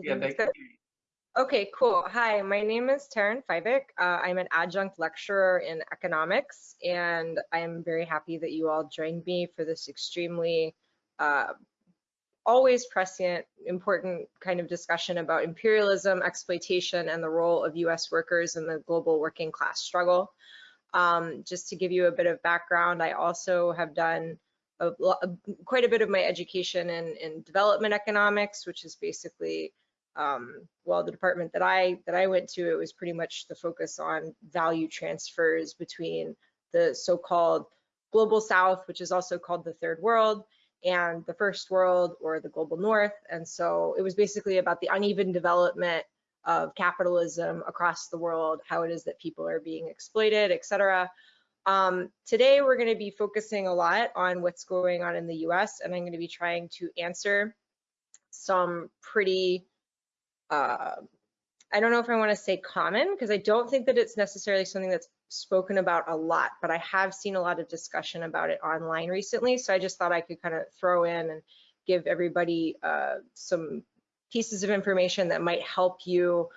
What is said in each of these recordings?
Yeah, Everything's they good? can hear you. Okay, cool. Hi, my name is Taryn Fivek. Uh, I'm an adjunct lecturer in economics, and I'm very happy that you all joined me for this extremely uh, always prescient, important kind of discussion about imperialism, exploitation, and the role of US workers in the global working class struggle. Um, just to give you a bit of background, I also have done a, a, quite a bit of my education in, in development economics, which is basically um, well, the department that I that I went to, it was pretty much the focus on value transfers between the so-called global south, which is also called the third world, and the first world or the global north. And so it was basically about the uneven development of capitalism across the world, how it is that people are being exploited, et cetera. Um, today, we're going to be focusing a lot on what's going on in the US, and I'm going to be trying to answer some pretty uh, I don't know if I want to say common because I don't think that it's necessarily something that's spoken about a lot, but I have seen a lot of discussion about it online recently. So I just thought I could kind of throw in and give everybody uh, some pieces of information that might help you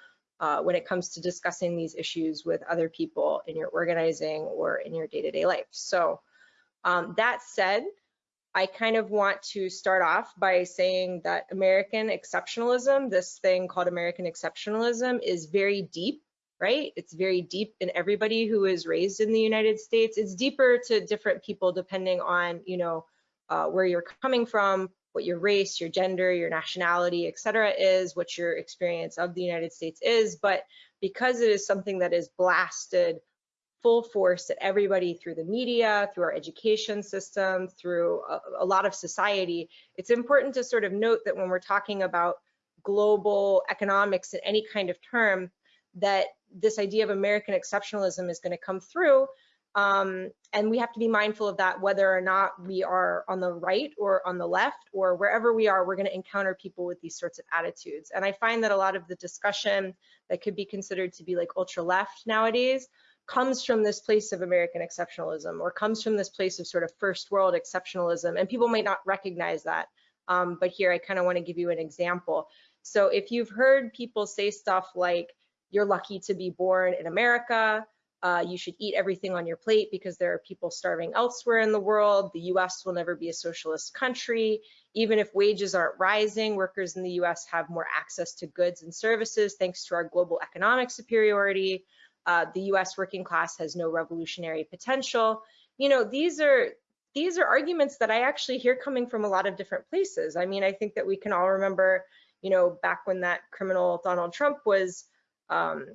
uh, when it comes to discussing these issues with other people in your organizing or in your day-to-day -day life. So um, that said, I kind of want to start off by saying that American exceptionalism, this thing called American exceptionalism, is very deep, right? It's very deep in everybody who is raised in the United States. It's deeper to different people depending on, you know, uh, where you're coming from, what your race, your gender, your nationality, et cetera, is, what your experience of the United States is. But because it is something that is blasted full force at everybody through the media, through our education system, through a, a, lot of society, it's important to sort of note that when we're talking about global economics in any kind of term, that this idea of American exceptionalism is going to come through. Um, and we have to be mindful of that, whether or not we are on the right or on the left or wherever we are, we're going to encounter people with these sorts of attitudes. And I find that a lot of the discussion that could be considered to be like ultra left nowadays comes from this place of American exceptionalism or comes from this place of sort of first world exceptionalism. And people might not recognize that. Um, but here I kind of want to give you an example. So if you've heard people say stuff like, you're lucky to be born in America, uh, you should eat everything on your plate because there are people starving elsewhere in the world. The US will never be a socialist country. Even if wages aren't rising, workers in the US have more access to goods and services thanks to our global economic superiority uh, the US working class has no revolutionary potential. You know, these are these are arguments that I actually hear coming from a lot of different places. I mean, I think that we can all remember, you know, back when that criminal Donald Trump was um,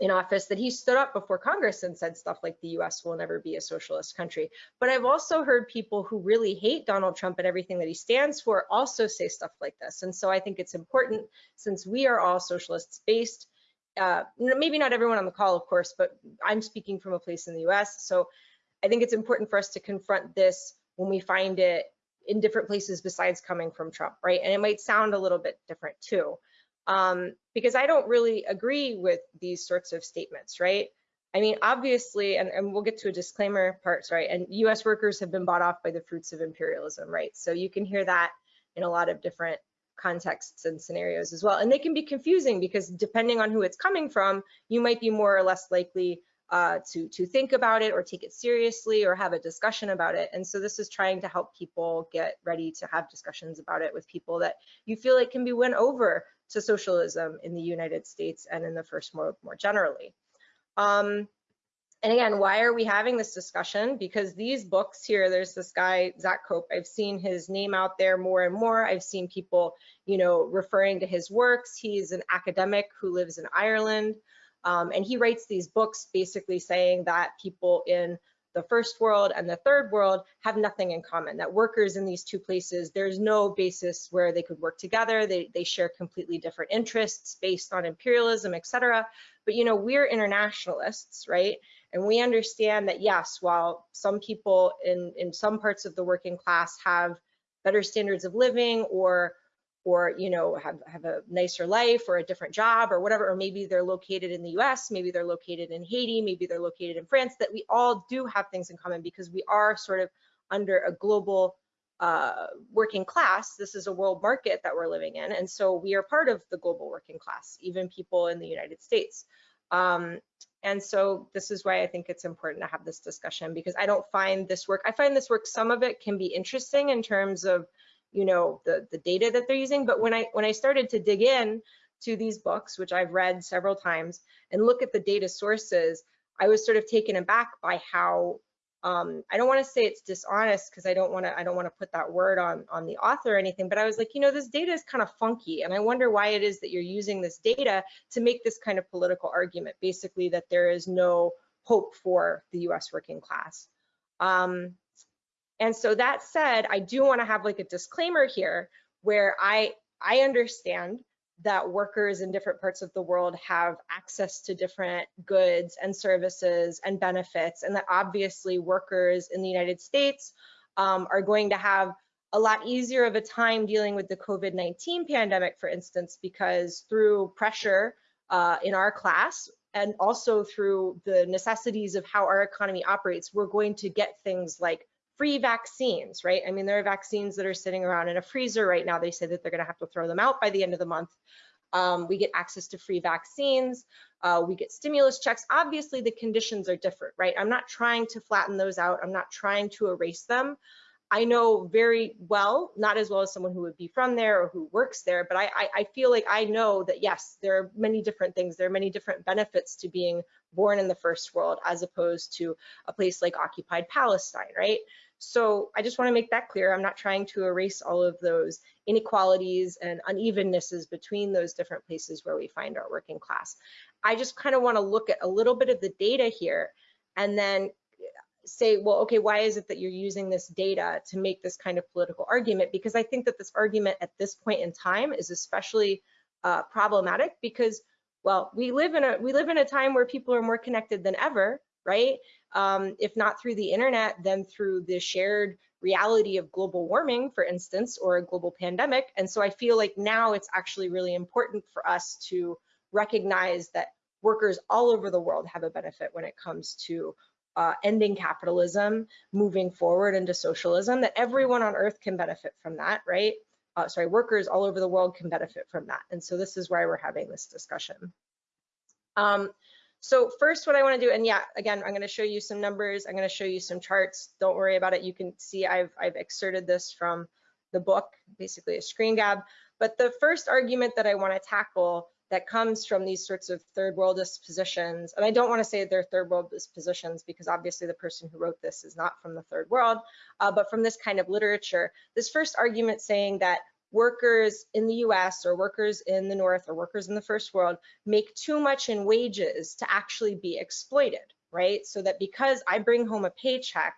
in office, that he stood up before Congress and said stuff like the US will never be a socialist country. But I've also heard people who really hate Donald Trump and everything that he stands for also say stuff like this. And so I think it's important, since we are all socialists based, uh, maybe not everyone on the call, of course, but I'm speaking from a place in the US. So I think it's important for us to confront this when we find it in different places besides coming from Trump, right? And it might sound a little bit different too, um, because I don't really agree with these sorts of statements, right? I mean, obviously, and, and we'll get to a disclaimer part, right? And US workers have been bought off by the fruits of imperialism, right? So you can hear that in a lot of different contexts and scenarios as well. And they can be confusing because depending on who it's coming from, you might be more or less likely uh, to, to think about it or take it seriously or have a discussion about it. And so this is trying to help people get ready to have discussions about it with people that you feel like can be won over to socialism in the United States and in the first world more generally. Um, and again, why are we having this discussion? Because these books here, there's this guy, Zak Cope, I've seen his name out there more and more. I've seen people, you know, referring to his works. He's an academic who lives in Ireland. Um, and he writes these books basically saying that people in the first world and the third world have nothing in common, that workers in these two places, there's no basis where they could work together. They, they share completely different interests based on imperialism, et cetera. But, you know, we're internationalists, right? And we understand that, yes, while some people in, in some parts of the working class have better standards of living or or you know have, have a nicer life or a different job or whatever or maybe they're located in the US maybe they're located in Haiti maybe they're located in France that we all do have things in common because we are sort of under a global uh, working class. This is a world market that we're living in. And so we are part of the global working class, even people in the United States. Um, and so this is why I think it's important to have this discussion because I don't find this work, I find this work, some of it can be interesting in terms of, you know, the, the data that they're using. But when I, when I started to dig in to these books, which I've read several times and look at the data sources, I was sort of taken aback by how um, I don't want to say it's dishonest because I don't want to I don't want to put that word on on the author or anything, but I was like, you know, this data is kind of funky, and I wonder why it is that you're using this data to make this kind of political argument, basically that there is no hope for the U.S. working class. Um, and so that said, I do want to have like a disclaimer here where I I understand that workers in different parts of the world have access to different goods and services and benefits, and that obviously workers in the United States um, are going to have a lot easier of a time dealing with the COVID-19 pandemic, for instance, because through pressure uh, in our class and also through the necessities of how our economy operates, we're going to get things like free vaccines, right? I mean, there are vaccines that are sitting around in a freezer right now. They say that they're going to have to throw them out by the end of the month. Um, we get access to free vaccines. Uh, we get stimulus checks. Obviously, the conditions are different, right? I'm not trying to flatten those out. I'm not trying to erase them. I know very well, not as well as someone who would be from there or who works there, but I, I, I, feel like I know that yes, there are many different things. There are many different benefits to being born in the first world as opposed to a place like occupied Palestine, right? So I just want to make that clear. I'm not trying to erase all of those inequalities and unevennesses between those different places where we find our working class. I just kind of want to look at a little bit of the data here and then say, well, okay, why is it that you're using this data to make this kind of political argument? Because I think that this argument at this point in time is especially uh, problematic because, well, we live in a we live in a time where people are more connected than ever, right? um, if not through the internet, then through the shared reality of global warming, for instance, or a global pandemic. And so I feel like now it's actually really important for us to recognize that workers all over the world have a benefit when it comes to uh, ending capitalism, moving forward into socialism, that everyone on earth can benefit from that, right? Uh, sorry, workers all over the world can benefit from that. And so this is why we're having this discussion. Um, so first what I wanna do, and yeah, again, I'm gonna show you some numbers, I'm gonna show you some charts. Don't worry about it. You can see I've, I've excerpted this from the book, basically a screen grab. But the first argument that I wanna tackle that comes from these sorts of third worldist positions, and I don't wanna say they're third worldist positions because obviously the person who wrote this is not from the third world, uh, but from this kind of literature. This first argument saying that workers in the US or workers in the North or workers in the first world make too much in wages to actually be exploited, right? So that because I bring home a paycheck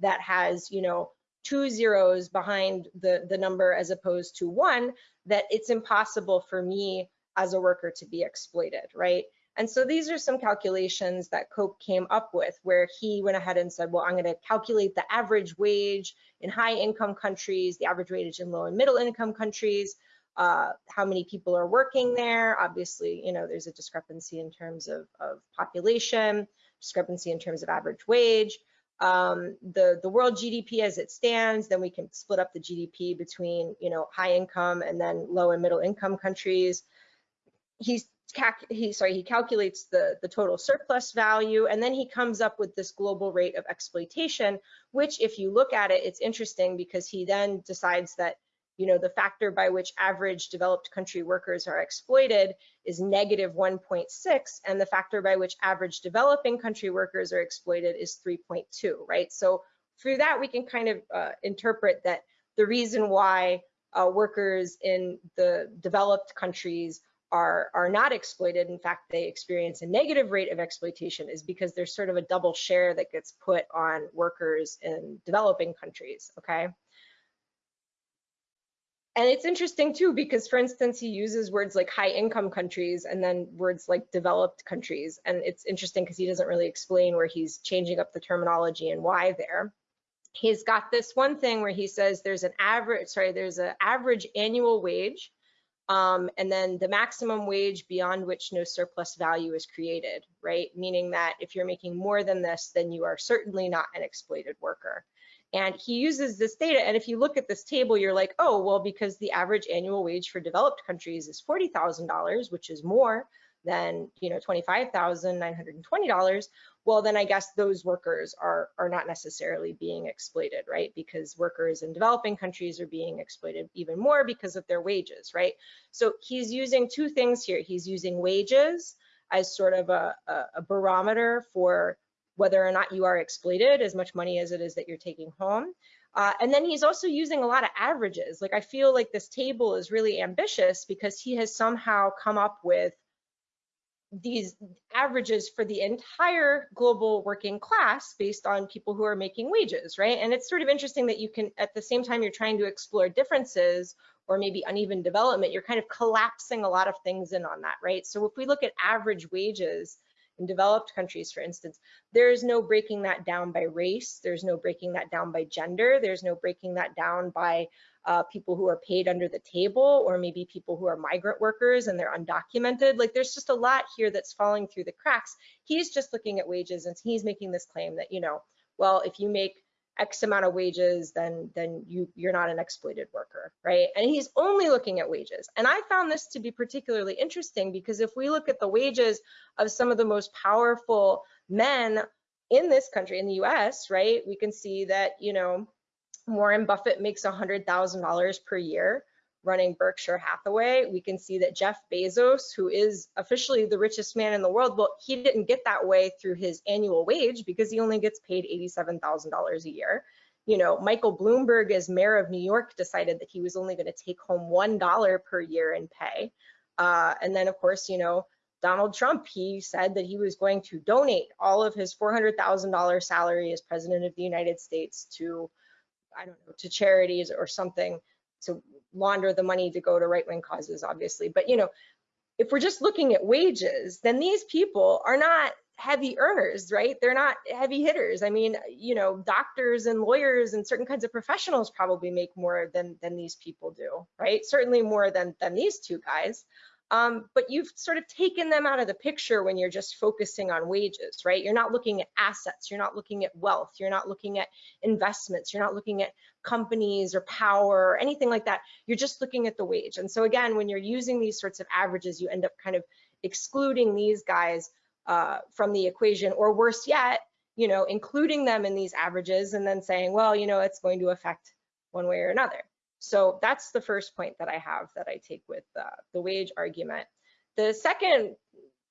that has, you know, two zeros behind the, the number as opposed to one, that it's impossible for me as a worker to be exploited, right? And so these are some calculations that Cope came up with where he went ahead and said, well, I'm going to calculate the average wage in high income countries, the average wage in low and middle income countries, uh, how many people are working there. Obviously, you know, there's a discrepancy in terms of, of population, discrepancy in terms of average wage. Um, the, the world GDP as it stands, then we can split up the GDP between, you know, high income and then low and middle income countries. He's he sorry he calculates the the total surplus value and then he comes up with this global rate of exploitation which if you look at it it's interesting because he then decides that you know the factor by which average developed country workers are exploited is negative 1.6 and the factor by which average developing country workers are exploited is 3.2 right? So through that we can kind of uh, interpret that the reason why uh, workers in the developed countries are, are not exploited, in fact, they experience a negative rate of exploitation is because there's sort of a double share that gets put on workers in developing countries, okay? And it's interesting too, because for instance, he uses words like high income countries and then words like developed countries. And it's interesting because he doesn't really explain where he's changing up the terminology and why there. He's got this one thing where he says there's an average, sorry, there's an average annual wage um, and then the maximum wage beyond which no surplus value is created, right? Meaning that if you're making more than this, then you are certainly not an exploited worker. And he uses this data. And if you look at this table, you're like, oh, well, because the average annual wage for developed countries is $40,000, which is more than, you know, $25,920, well, then I guess those workers are, are not necessarily being exploited, right? Because workers in developing countries are being exploited even more because of their wages, right? So he's using two things here. He's using wages as sort of a, a, barometer for whether or not you are exploited, as much money as it is that you're taking home. Uh, and then he's also using a lot of averages. Like I feel like this table is really ambitious because he has somehow come up with these averages for the entire global working class based on people who are making wages, right? And it's sort of interesting that you can, at the same time you're trying to explore differences or maybe uneven development, you're kind of collapsing a lot of things in on that, right? So if we look at average wages, in developed countries, for instance, there is no breaking that down by race. There's no breaking that down by gender. There's no breaking that down by uh, people who are paid under the table or maybe people who are migrant workers and they're undocumented. Like there's just a lot here that's falling through the cracks. He's just looking at wages and he's making this claim that, you know, well, if you make X amount of wages, then then you you're not an exploited worker, right? And he's only looking at wages. And I found this to be particularly interesting because if we look at the wages of some of the most powerful men in this country, in the US, right, we can see that, you know, Warren Buffett makes $100,000 per year running Berkshire Hathaway, we can see that Jeff Bezos, who is officially the richest man in the world, well, he didn't get that way through his annual wage because he only gets paid $87,000 a year. You know, Michael Bloomberg, as mayor of New York, decided that he was only going to take home $1 per year in pay. Uh, and then, of course, you know, Donald Trump, he said that he was going to donate all of his $400,000 salary as president of the United States to, I don't know, to charities or something to launder the money to go to right-wing causes, obviously. But you know, if we're just looking at wages, then these people are not heavy earners, right? They're not heavy hitters. I mean, you know, doctors and lawyers and certain kinds of professionals probably make more than than these people do, right? Certainly more than than these two guys. Um, but you've sort of taken them out of the picture when you're just focusing on wages, right? You're not looking at assets, you're not looking at wealth, you're not looking at investments, you're not looking at companies or power or anything like that. You're just looking at the wage. And so again, when you're using these sorts of averages, you end up kind of excluding these guys uh, from the equation, or worse yet, you know, including them in these averages and then saying, well, you know, it's going to affect one way or another. So that's the first point that I have that I take with uh, the wage argument. The second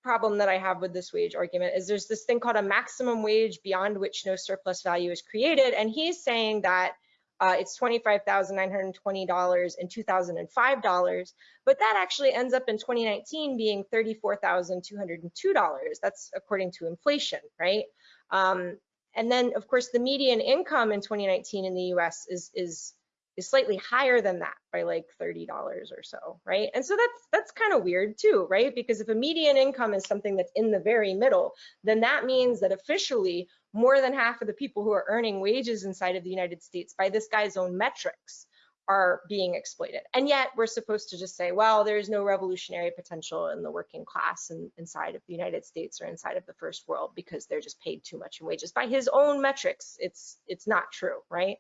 problem that I have with this wage argument is there's this thing called a maximum wage beyond which no surplus value is created. And he's saying that uh, it's $25,920 and $2,005, but that actually ends up in 2019 being $34,202. That's according to inflation, right? Um, and then, of course, the median income in 2019 in the US is, is is slightly higher than that by like $30 or so, right? And so that's that's kind of weird too, right? Because if a median income is something that's in the very middle, then that means that officially more than half of the people who are earning wages inside of the United States by this guy's own metrics are being exploited. And yet we're supposed to just say, well, there's no revolutionary potential in the working class in, inside of the United States or inside of the first world because they're just paid too much in wages. By his own metrics, it's it's not true, right?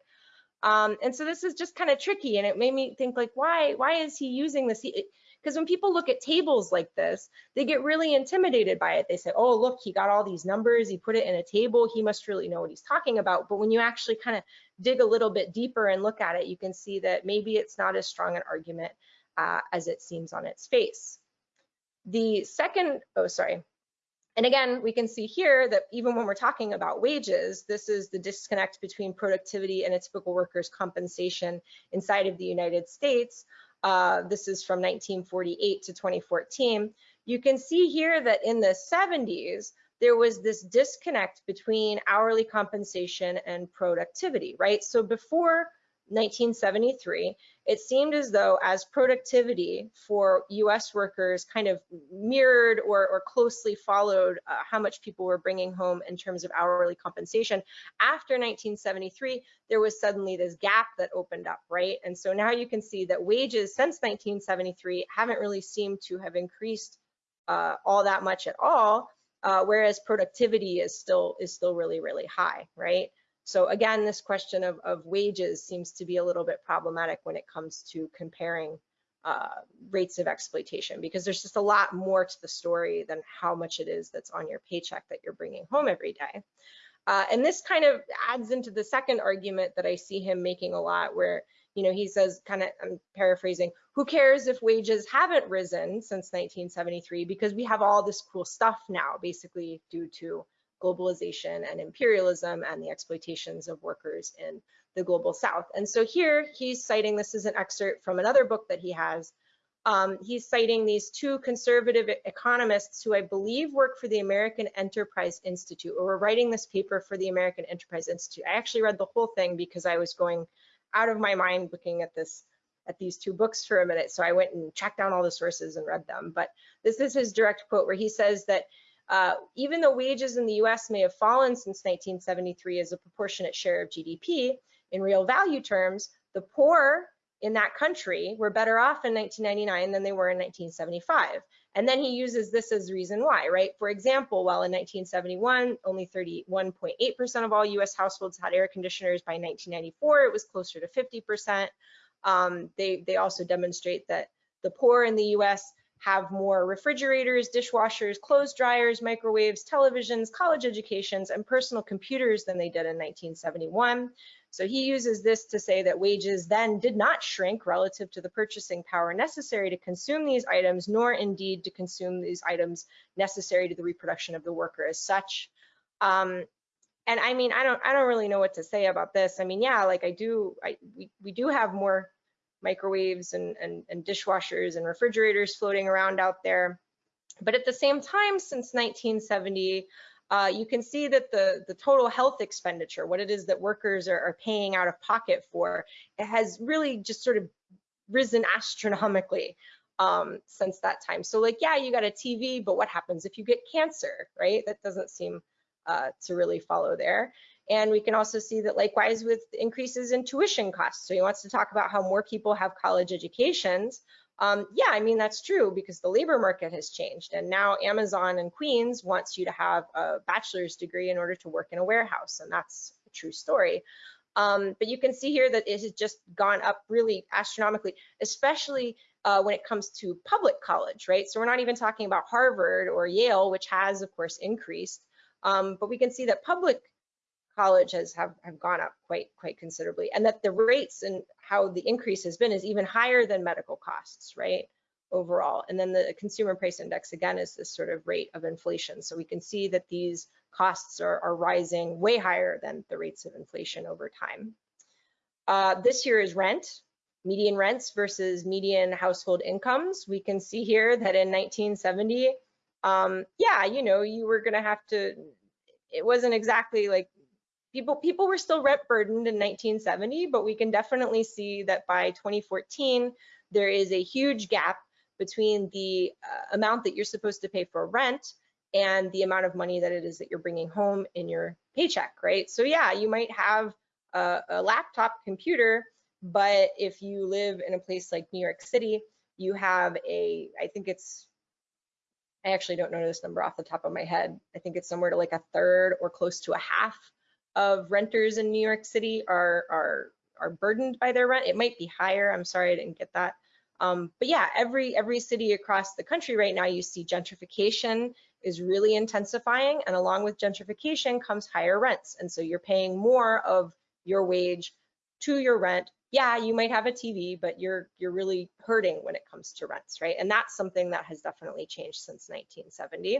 Um, and so this is just kind of tricky and it made me think like, why, why is he using this? Because when people look at tables like this, they get really intimidated by it. They say, oh, look, he got all these numbers, he put it in a table, he must really know what he's talking about. But when you actually kind of dig a little bit deeper and look at it, you can see that maybe it's not as strong an argument uh, as it seems on its face. The second, oh, sorry, and again, we can see here that even when we're talking about wages, this is the disconnect between productivity and a typical worker's compensation inside of the United States. Uh, this is from 1948 to 2014. You can see here that in the 70s, there was this disconnect between hourly compensation and productivity, right? So before 1973, it seemed as though as productivity for US workers kind of mirrored or, or closely followed uh, how much people were bringing home in terms of hourly compensation. After 1973, there was suddenly this gap that opened up, right? And so now you can see that wages since 1973 haven't really seemed to have increased uh, all that much at all, uh, whereas productivity is still is still really, really high, right? So again, this question of, of wages seems to be a little bit problematic when it comes to comparing uh, rates of exploitation because there's just a lot more to the story than how much it is that's on your paycheck that you're bringing home every day. Uh, and this kind of adds into the second argument that I see him making a lot where, you know, he says kind of, I'm paraphrasing, who cares if wages haven't risen since 1973 because we have all this cool stuff now, basically due to globalization and imperialism and the exploitations of workers in the global south. And so here he's citing, this is an excerpt from another book that he has, um, he's citing these two conservative economists who I believe work for the American Enterprise Institute or were writing this paper for the American Enterprise Institute. I actually read the whole thing because I was going out of my mind looking at this at these two books for a minute. So I went and checked down all the sources and read them. But this is his direct quote where he says that uh, even though wages in the US may have fallen since 1973 as a proportionate share of GDP, in real value terms, the poor in that country were better off in 1999 than they were in 1975. And then he uses this as reason why, right? For example, while in 1971, only 31.8% of all US households had air conditioners, by 1994, it was closer to 50%. Um, they, they also demonstrate that the poor in the US have more refrigerators, dishwashers, clothes dryers, microwaves, televisions, college educations, and personal computers than they did in 1971. So he uses this to say that wages then did not shrink relative to the purchasing power necessary to consume these items, nor indeed to consume these items necessary to the reproduction of the worker as such. Um, and I mean, I don't, I don't really know what to say about this. I mean, yeah, like I do, I, we, we do have more microwaves and, and, and dishwashers and refrigerators floating around out there. But at the same time, since 1970, uh, you can see that the, the total health expenditure, what it is that workers are, are paying out of pocket for, it has really just sort of risen astronomically um, since that time. So like, yeah, you got a TV, but what happens if you get cancer, right? That doesn't seem uh, to really follow there. And we can also see that likewise with increases in tuition costs. So he wants to talk about how more people have college educations. Um, yeah, I mean, that's true because the labor market has changed. And now Amazon and Queens wants you to have a bachelor's degree in order to work in a warehouse. And that's a true story. Um, but you can see here that it has just gone up really astronomically, especially uh, when it comes to public college, right? So we're not even talking about Harvard or Yale, which has, of course, increased. Um, but we can see that public colleges have, have gone up quite quite considerably and that the rates and how the increase has been is even higher than medical costs right overall. And then the consumer price index again is this sort of rate of inflation. So we can see that these costs are, are rising way higher than the rates of inflation over time. Uh, this here is rent median rents versus median household incomes. We can see here that in 1970 um, yeah you know you were going to have to it wasn't exactly like people people were still rent burdened in 1970, but we can definitely see that by 2014 there is a huge gap between the uh, amount that you're supposed to pay for rent and the amount of money that it is that you're bringing home in your paycheck, right? So yeah, you might have a, a laptop computer, but if you live in a place like New York City, you have a, I think it's I actually don't know this number off the top of my head. I think it's somewhere to like a third or close to a half of renters in New York City are are are burdened by their rent. It might be higher. I'm sorry I didn't get that. Um, but yeah, every every city across the country right now, you see gentrification is really intensifying, and along with gentrification comes higher rents, and so you're paying more of your wage to your rent. Yeah, you might have a TV, but you're you're really hurting when it comes to rents, right? And that's something that has definitely changed since 1970.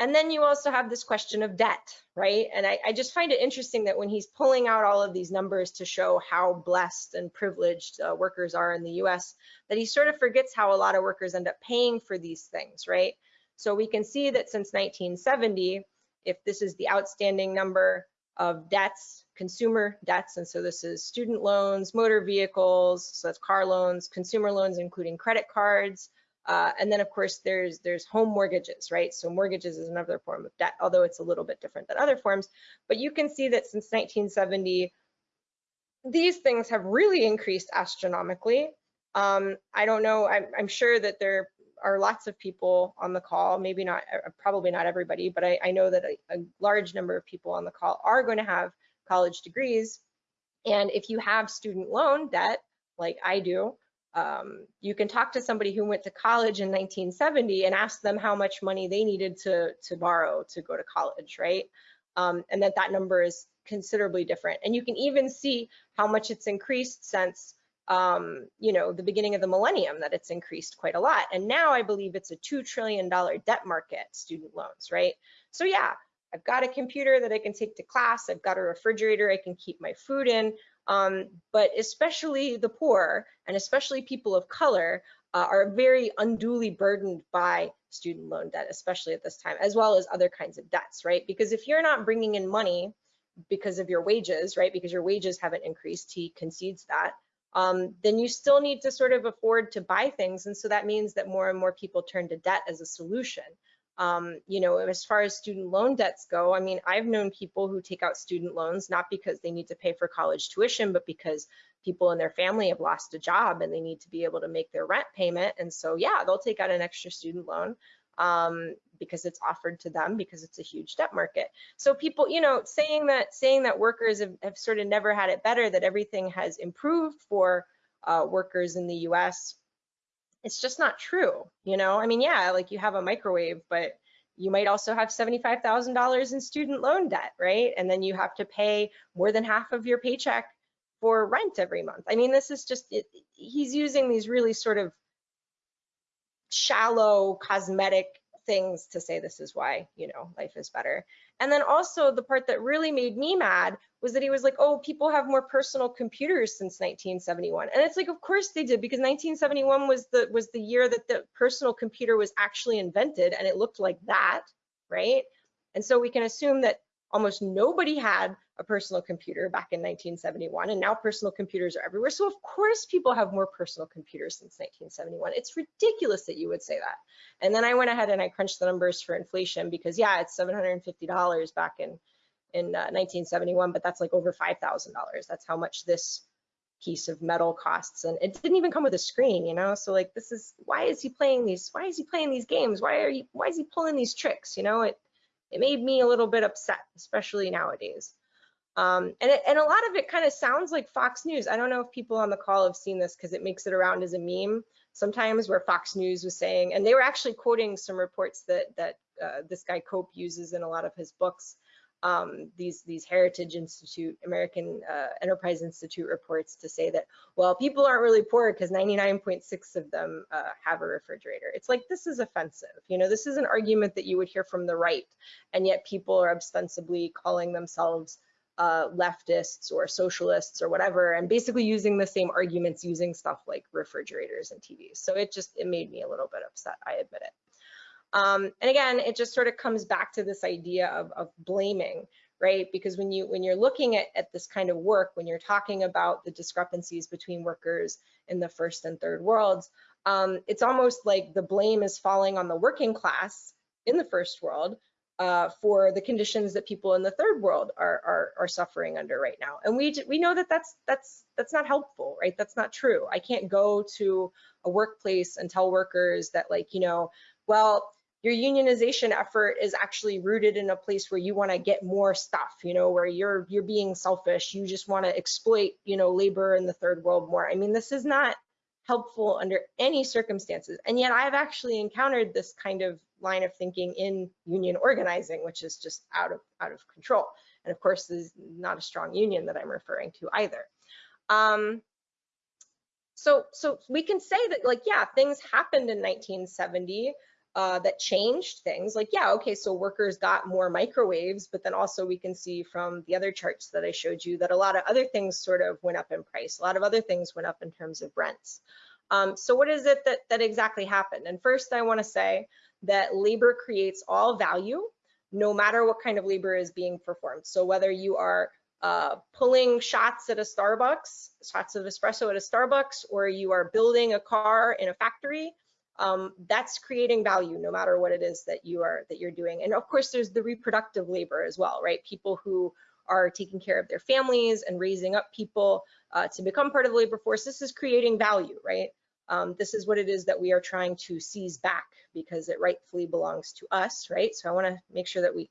And then you also have this question of debt, right? And I, I, just find it interesting that when he's pulling out all of these numbers to show how blessed and privileged uh, workers are in the US, that he sort of forgets how a lot of workers end up paying for these things, right? So we can see that since 1970, if this is the outstanding number of debts, consumer debts, and so this is student loans, motor vehicles, so that's car loans, consumer loans, including credit cards, uh, and then of course there's there's home mortgages, right? So mortgages is another form of debt, although it's a little bit different than other forms. But you can see that since 1970, these things have really increased astronomically. Um, I don't know, I'm, I'm, sure that there are lots of people on the call, maybe not, uh, probably not everybody, but I, I know that a, a large number of people on the call are going to have college degrees. And if you have student loan debt, like I do, um, you can talk to somebody who went to college in 1970 and ask them how much money they needed to, to borrow to go to college, right? Um, and that that number is considerably different. And you can even see how much it's increased since um, you know, the beginning of the millennium that it's increased quite a lot. And now I believe it's a $2 trillion debt market, student loans, right? So yeah, I've got a computer that I can take to class. I've got a refrigerator I can keep my food in. Um, but especially the poor and especially people of color uh, are very unduly burdened by student loan debt, especially at this time, as well as other kinds of debts, right? Because if you're not bringing in money because of your wages, right, because your wages haven't increased, he concedes that, um, then you still need to sort of afford to buy things. And so that means that more and more people turn to debt as a solution. Um, you know, as far as student loan debts go, I mean, I've known people who take out student loans not because they need to pay for college tuition, but because people in their family have lost a job and they need to be able to make their rent payment. And so, yeah, they'll take out an extra student loan um, because it's offered to them because it's a huge debt market. So people, you know, saying that saying that workers have, have sort of never had it better, that everything has improved for uh, workers in the U.S it's just not true. You know, I mean, yeah, like you have a microwave, but you might also have $75,000 in student loan debt, right? And then you have to pay more than half of your paycheck for rent every month. I mean, this is just, it, he's using these really sort of shallow cosmetic things to say this is why, you know, life is better. And then also the part that really made me mad was that he was like, oh, people have more personal computers since 1971. And it's like, of course they did, because 1971 was the was the year that the personal computer was actually invented and it looked like that, right? And so we can assume that almost nobody had a personal computer back in 1971 and now personal computers are everywhere. So of course people have more personal computers since 1971 it's ridiculous that you would say that. And then i went ahead and i crunched the numbers for inflation because yeah it's $750 back in in uh, 1971 but that's like over $5000 that's how much this piece of metal costs. And it didn't even come with a screen you know? So like this is why is he playing these why is he playing these games? Why are you why is he pulling these tricks you know? It it made me a little bit upset especially nowadays um, and, it, and a lot of it kind of sounds like Fox News. I don't know if people on the call have seen this because it makes it around as a meme sometimes where Fox News was saying, and they were actually quoting some reports that, that uh, this guy Cope uses in a lot of his books, um, these, these Heritage Institute, American uh, Enterprise Institute reports to say that, well, people aren't really poor because 99.6 of them uh, have a refrigerator. It's like, this is offensive. You know, this is an argument that you would hear from the right, and yet people are ostensibly calling themselves uh, leftists or socialists or whatever, and basically using the same arguments using stuff like refrigerators and TVs. So it just, it made me a little bit upset, I admit it. Um, and again, it just sort of comes back to this idea of, of blaming, right? Because when you when you're looking at, at this kind of work, when you're talking about the discrepancies between workers in the first and third worlds, um, it's almost like the blame is falling on the working class in the first world uh, for the conditions that people in the third world are, are, are suffering under right now. And we we know that that's that's that's not helpful, right? That's not true. I can't go to a workplace and tell workers that like, you know, well, your unionization effort is actually rooted in a place where you want to get more stuff, you know, where you're you're being selfish, you just want to exploit, you know, labor in the third world more. I mean, this is not helpful under any circumstances. And yet I've actually encountered this kind of line of thinking in union organizing, which is just out of out of control. And of course, this is not a strong union that I'm referring to either. Um, so, so we can say that like, yeah, things happened in 1970 uh, that changed things. Like, yeah, okay, so workers got more microwaves, but then also we can see from the other charts that I showed you that a lot of other things sort of went up in price. A lot of other things went up in terms of rents. Um, so what is it that, that exactly happened? And first I wanna say that labor creates all value, no matter what kind of labor is being performed. So whether you are uh, pulling shots at a Starbucks, shots of espresso at a Starbucks, or you are building a car in a factory, um, that's creating value no matter what it is that you are that you're doing. And of course, there's the reproductive labor as well, right? People who are taking care of their families and raising up people uh, to become part of the labor force. This is creating value, right? Um, this is what it is that we are trying to seize back because it rightfully belongs to us, right? So I want to make sure that we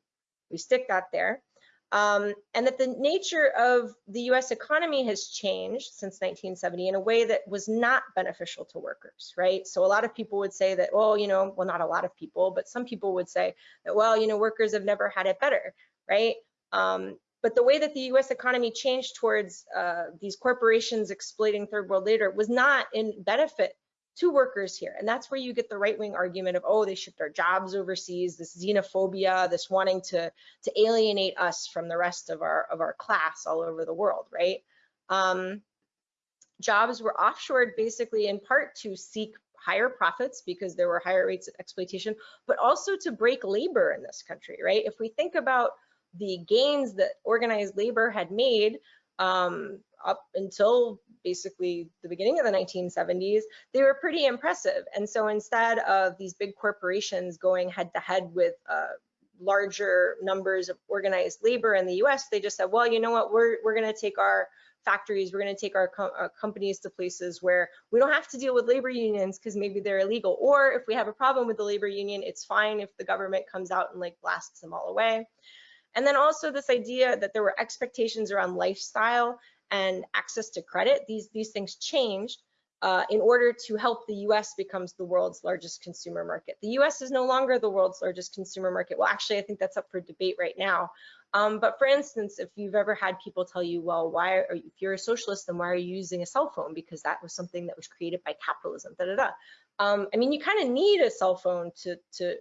we stick that there. Um, and that the nature of the US economy has changed since 1970 in a way that was not beneficial to workers, right? So a lot of people would say that, well, you know, well, not a lot of people, but some people would say that, well, you know, workers have never had it better, right? Um, but the way that the US economy changed towards uh, these corporations exploiting third world labor was not in benefit to workers here. And that's where you get the right wing argument of, oh, they shipped our jobs overseas, this xenophobia, this wanting to, to alienate us from the rest of our, of our class all over the world, right? Um, jobs were offshored basically in part to seek higher profits because there were higher rates of exploitation, but also to break labor in this country, right? If we think about the gains that organized labor had made um, up until basically the beginning of the 1970s, they were pretty impressive. And so instead of these big corporations going head to head with uh, larger numbers of organized labor in the US, they just said, well, you know what, we're, we're gonna take our factories, we're gonna take our, co our companies to places where we don't have to deal with labor unions because maybe they're illegal. Or if we have a problem with the labor union, it's fine if the government comes out and like blasts them all away. And then also this idea that there were expectations around lifestyle and access to credit. These, these things changed uh, in order to help the US becomes the world's largest consumer market. The US is no longer the world's largest consumer market. Well, actually, I think that's up for debate right now. Um, but for instance, if you've ever had people tell you, well, why are you, if you're a socialist, then why are you using a cell phone? Because that was something that was created by capitalism, da da da. Um, I mean, you kind of need a cell phone to, to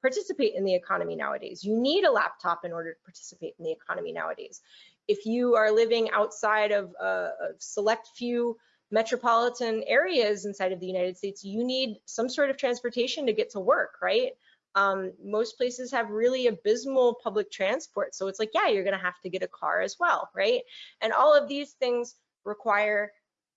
participate in the economy nowadays. You need a laptop in order to participate in the economy nowadays. If you are living outside of uh, a select few metropolitan areas inside of the United States, you need some sort of transportation to get to work, right? Um, most places have really abysmal public transport. So it's like, yeah, you're gonna have to get a car as well, right? And all of these things require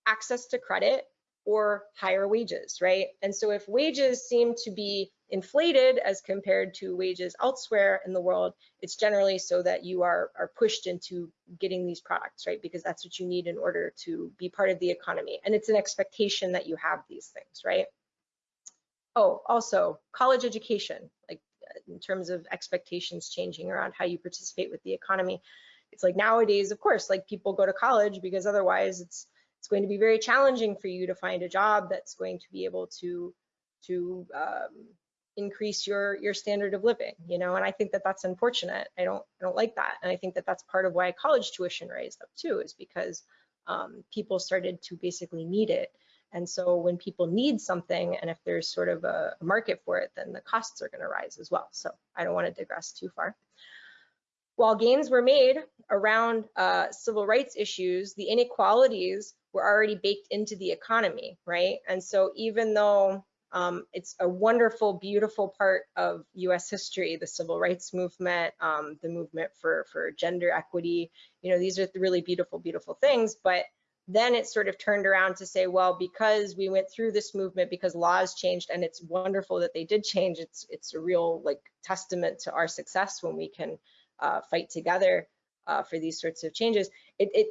access to credit or higher wages, right? And so if wages seem to be inflated as compared to wages elsewhere in the world, it's generally so that you are, are pushed into getting these products, right? Because that's what you need in order to be part of the economy. And it's an expectation that you have these things, right? Oh, also college education, like in terms of expectations changing around how you participate with the economy. It's like nowadays, of course, like people go to college because otherwise it's it's going to be very challenging for you to find a job that's going to be able to to um, increase your your standard of living you know and i think that that's unfortunate. I don't i don't like that. And i think that that's part of why college tuition raised up too is because um, people started to basically need it. And so when people need something and if there's sort of a, market for it then the costs are going to rise as well. So i don't want to digress too far. While gains were made around uh, civil rights issues the inequalities were already baked into the economy right? And so even though um, it's a wonderful, beautiful part of US history, the civil rights movement, um, the movement for, for gender equity. You know, these are really beautiful, beautiful things, but then it sort of turned around to say, well, because we went through this movement, because laws changed, and it's wonderful that they did change, it's, it's a real like testament to our success when we can uh, fight together uh, for these sorts of changes. It, it,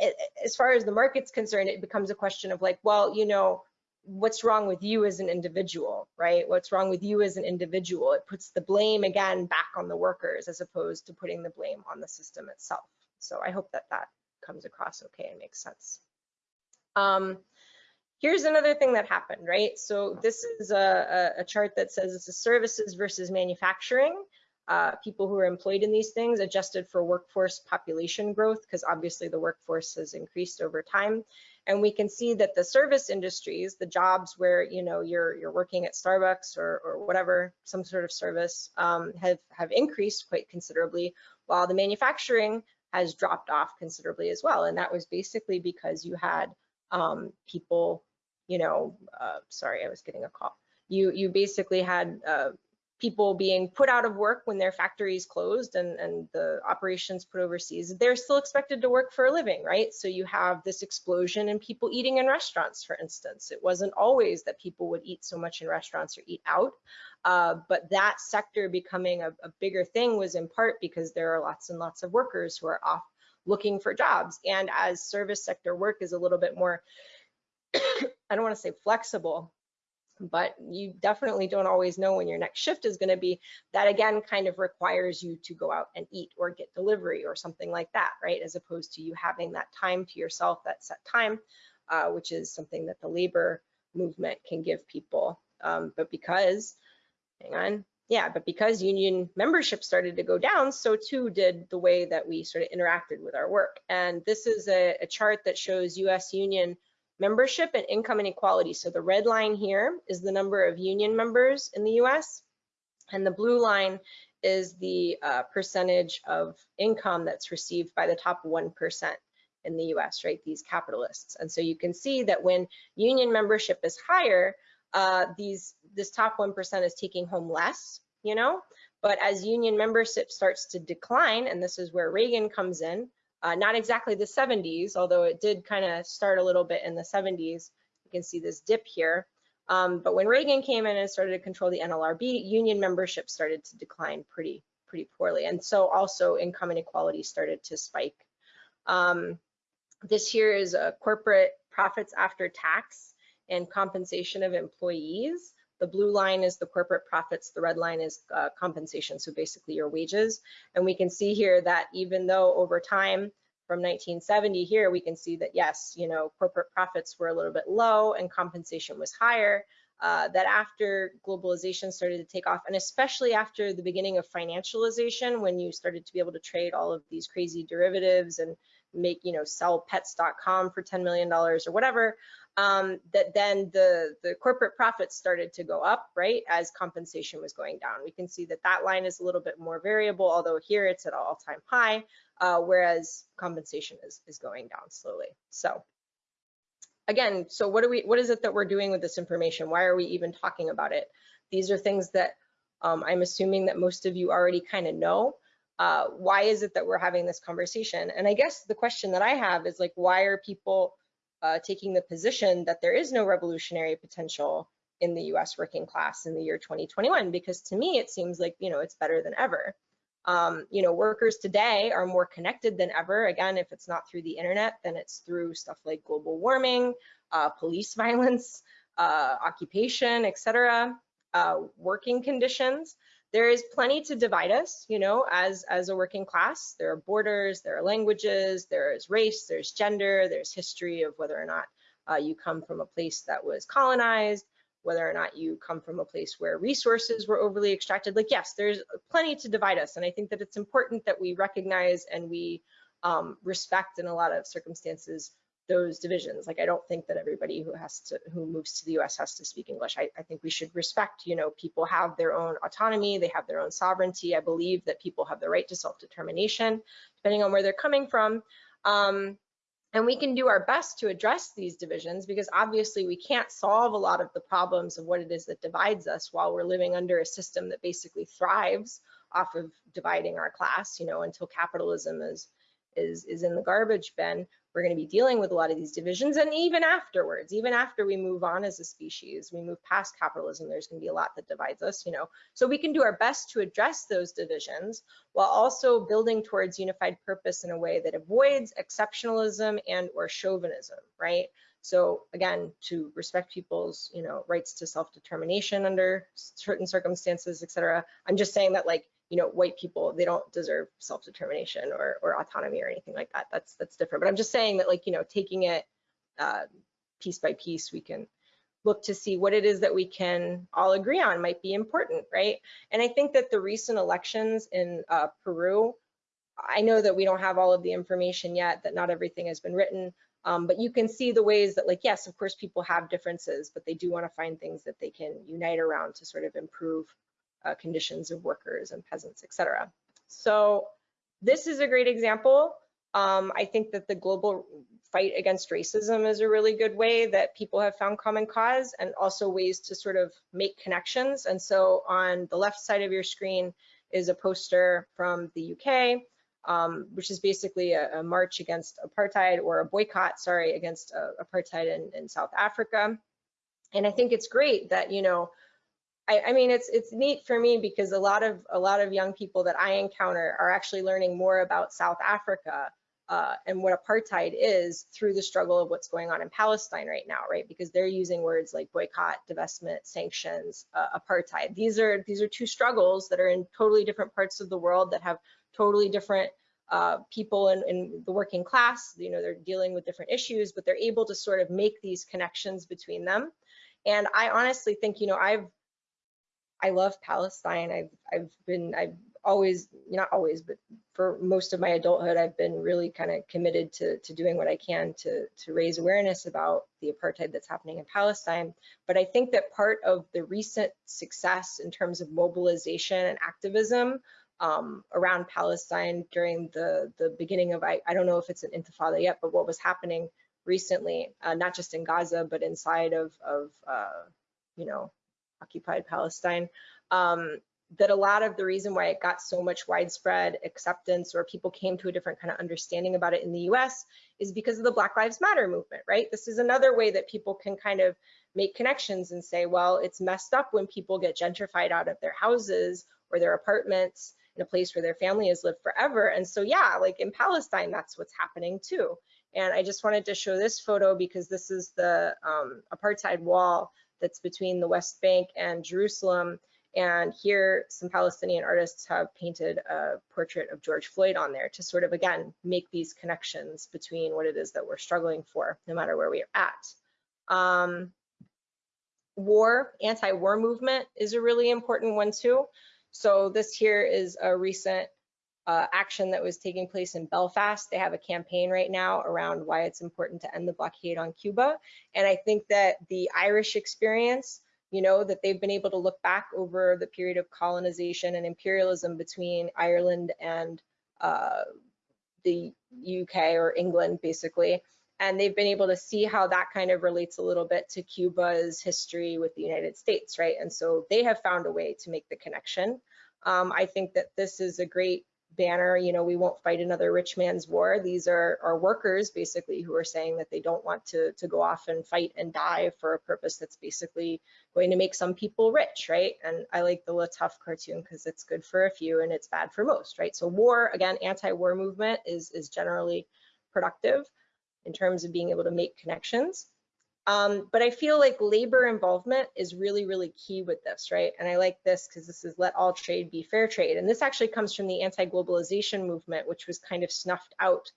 it, as far as the market's concerned, it becomes a question of like, well, you know, what's wrong with you as an individual, right? What's wrong with you as an individual? It puts the blame again back on the workers as opposed to putting the blame on the system itself. So I hope that that comes across okay and makes sense. Um, here's another thing that happened, right? So this is a, a, a chart that says it's is services versus manufacturing. Uh, people who are employed in these things adjusted for workforce population growth because obviously the workforce has increased over time and we can see that the service industries, the jobs where you know you're you're working at Starbucks or, or whatever, some sort of service, um, have have increased quite considerably, while the manufacturing has dropped off considerably as well. And that was basically because you had um, people, you know, uh, sorry, I was getting a call. You you basically had uh, people being put out of work when their factories closed and, and the operations put overseas, they're still expected to work for a living, right? So you have this explosion in people eating in restaurants, for instance. It wasn't always that people would eat so much in restaurants or eat out, uh, but that sector becoming a, a bigger thing was in part because there are lots and lots of workers who are off looking for jobs. And as service sector work is a little bit more, I don't want to say flexible, but you definitely don't always know when your next shift is going to be. That again kind of requires you to go out and eat or get delivery or something like that, right? As opposed to you having that time to yourself, that set time, uh, which is something that the labor movement can give people. Um, but because, hang on, yeah, but because union membership started to go down, so too did the way that we sort of interacted with our work. And this is a, a chart that shows US union membership and income inequality. So the red line here is the number of union members in the US, and the blue line is the uh, percentage of income that's received by the top 1% in the US, right, these capitalists. And so you can see that when union membership is higher, uh, these this top 1% is taking home less, you know, but as union membership starts to decline, and this is where Reagan comes in, uh, not exactly the 70s, although it did kind of start a little bit in the 70s. You can see this dip here. Um, but when Reagan came in and started to control the NLRB, union membership started to decline pretty, pretty poorly. And so also income inequality started to spike. Um, this here is a corporate profits after tax and compensation of employees. The blue line is the corporate profits, the red line is uh, compensation, so basically your wages. And we can see here that even though over time from 1970 here, we can see that yes, you know, corporate profits were a little bit low and compensation was higher, uh, that after globalization started to take off, and especially after the beginning of financialization, when you started to be able to trade all of these crazy derivatives and make, you know, sell pets.com for $10 million or whatever, um, that then the, the corporate profits started to go up, right, as compensation was going down. We can see that that line is a little bit more variable, although here it's at all-time high, uh, whereas compensation is, is going down slowly. So again, so what, are we, what is it that we're doing with this information? Why are we even talking about it? These are things that um, I'm assuming that most of you already kind of know. Uh, why is it that we're having this conversation? And I guess the question that I have is like, why are people uh, taking the position that there is no revolutionary potential in the US working class in the year 2021 because to me it seems like you know it's better than ever. Um, you know workers today are more connected than ever again if it's not through the internet then it's through stuff like global warming, uh, police violence, uh, occupation, etc. Uh, working conditions there is plenty to divide us, you know, as, as a working class. There are borders, there are languages, there is race, there's gender, there's history of whether or not uh, you come from a place that was colonized, whether or not you come from a place where resources were overly extracted. Like, yes, there's plenty to divide us. And I think that it's important that we recognize and we um, respect in a lot of circumstances those divisions. Like I don't think that everybody who has to who moves to the US has to speak English. I, I, think we should respect, you know, people have their own autonomy, they have their own sovereignty. I believe that people have the right to self-determination, depending on where they're coming from. Um, and we can do our best to address these divisions because obviously we can't solve a lot of the problems of what it is that divides us while we're living under a system that basically thrives off of dividing our class, you know, until capitalism is is is in the garbage bin we're going to be dealing with a lot of these divisions and even afterwards even after we move on as a species we move past capitalism there's going to be a lot that divides us you know? So we can do our best to address those divisions while also building towards unified purpose in a way that avoids exceptionalism and or chauvinism right? So again to respect people's you know rights to self-determination under certain circumstances etc i'm just saying that like you know, white people, they don't deserve self-determination or, or autonomy or anything like that. That's that's different. But I'm just saying that like, you know, taking it uh, piece by piece, we can look to see what it is that we can all agree on might be important, right? And I think that the recent elections in uh, Peru, I know that we don't have all of the information yet, that not everything has been written, um, but you can see the ways that like, yes, of course, people have differences, but they do want to find things that they can unite around to sort of improve uh, conditions of workers and peasants, etc. So this is a great example. Um, I think that the global fight against racism is a really good way that people have found common cause and also ways to sort of make connections. And so on the left side of your screen is a poster from the UK, um, which is basically a, a, march against apartheid or a boycott, sorry, against uh, apartheid in, in South Africa. And I think it's great that, you know, I, I, mean, it's it's neat for me because a lot of a lot of young people that I encounter are actually learning more about South Africa uh, and what apartheid is through the struggle of what's going on in Palestine right now, right? Because they're using words like boycott, divestment, sanctions, uh, apartheid. These are these are two struggles that are in totally different parts of the world that have totally different uh, people in, in, the working class. You know, they're dealing with different issues, but they're able to sort of make these connections between them. And I honestly think, you know, I've I love Palestine. I've I've been I've always not always but for most of my adulthood i've been really kind of committed to, to doing what i can to, to raise awareness about the apartheid that's happening in palestine but i think that part of the recent success in terms of mobilization and activism um, around palestine during the the beginning of I, I don't know if it's an intifada yet but what was happening recently uh, not just in gaza but inside of of uh, you know occupied palestine um, that a lot of the reason why it got so much widespread acceptance or people came to a different kind of understanding about it in the US is because of the Black Lives Matter movement, right? This is another way that people can kind of make connections and say, well, it's messed up when people get gentrified out of their houses or their apartments in a place where their family has lived forever. And so, yeah, like in Palestine, that's what's happening too. And I just wanted to show this photo because this is the um, apartheid wall that's between the West Bank and Jerusalem. And here, some Palestinian artists have painted a portrait of George Floyd on there to sort of, again, make these connections between what it is that we're struggling for, no matter where we are at. Um, war, anti-war movement is a really important one too. So this here is a recent uh, action that was taking place in Belfast. They have a campaign right now around why it's important to end the blockade on Cuba. And I think that the Irish experience you know, that they've been able to look back over the period of colonization and imperialism between Ireland and uh, the UK or England, basically. And they've been able to see how that kind of relates a little bit to Cuba's history with the United States, right? And so they have found a way to make the connection. Um, I think that this is a great banner, you know, we won't fight another rich man's war. These are, are workers basically who are saying that they don't want to, to go off and fight and die for a purpose that's basically going to make some people rich, right? And I like the Latuff cartoon because it's good for a few and it's bad for most, right? So war, again, anti-war movement is, is generally productive in terms of being able to make connections. Um, but I feel like labor involvement is really, really key with this, right? And I like this because this is let all trade be fair trade. And this actually comes from the anti-globalization movement, which was kind of snuffed out,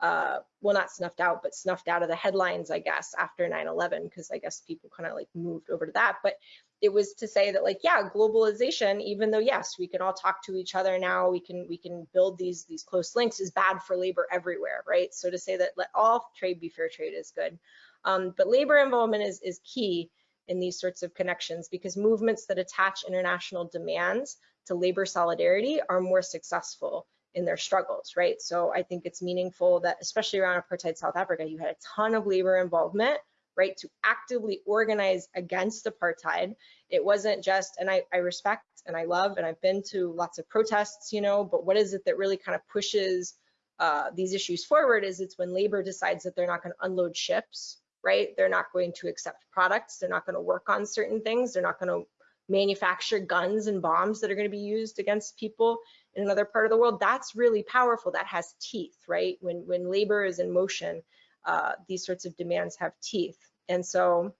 uh, well, not snuffed out, but snuffed out of the headlines, I guess, after 9-11, because I guess people kind of like moved over to that. But it was to say that like, yeah, globalization, even though yes, we can all talk to each other now, we can we can build these these close links is bad for labor everywhere, right? So to say that let all trade be fair trade is good. Um, but labor involvement is, is key in these sorts of connections because movements that attach international demands to labor solidarity are more successful in their struggles, right? So I think it's meaningful that, especially around apartheid South Africa, you had a ton of labor involvement, right, to actively organize against apartheid. It wasn't just, and I, I respect and I love, and I've been to lots of protests, you know, but what is it that really kind of pushes uh, these issues forward is it's when labor decides that they're not going to unload ships right? They're not going to accept products. They're not going to work on certain things. They're not going to manufacture guns and bombs that are going to be used against people in another part of the world. That's really powerful. That has teeth, right? When when labor is in motion, uh, these sorts of demands have teeth. And so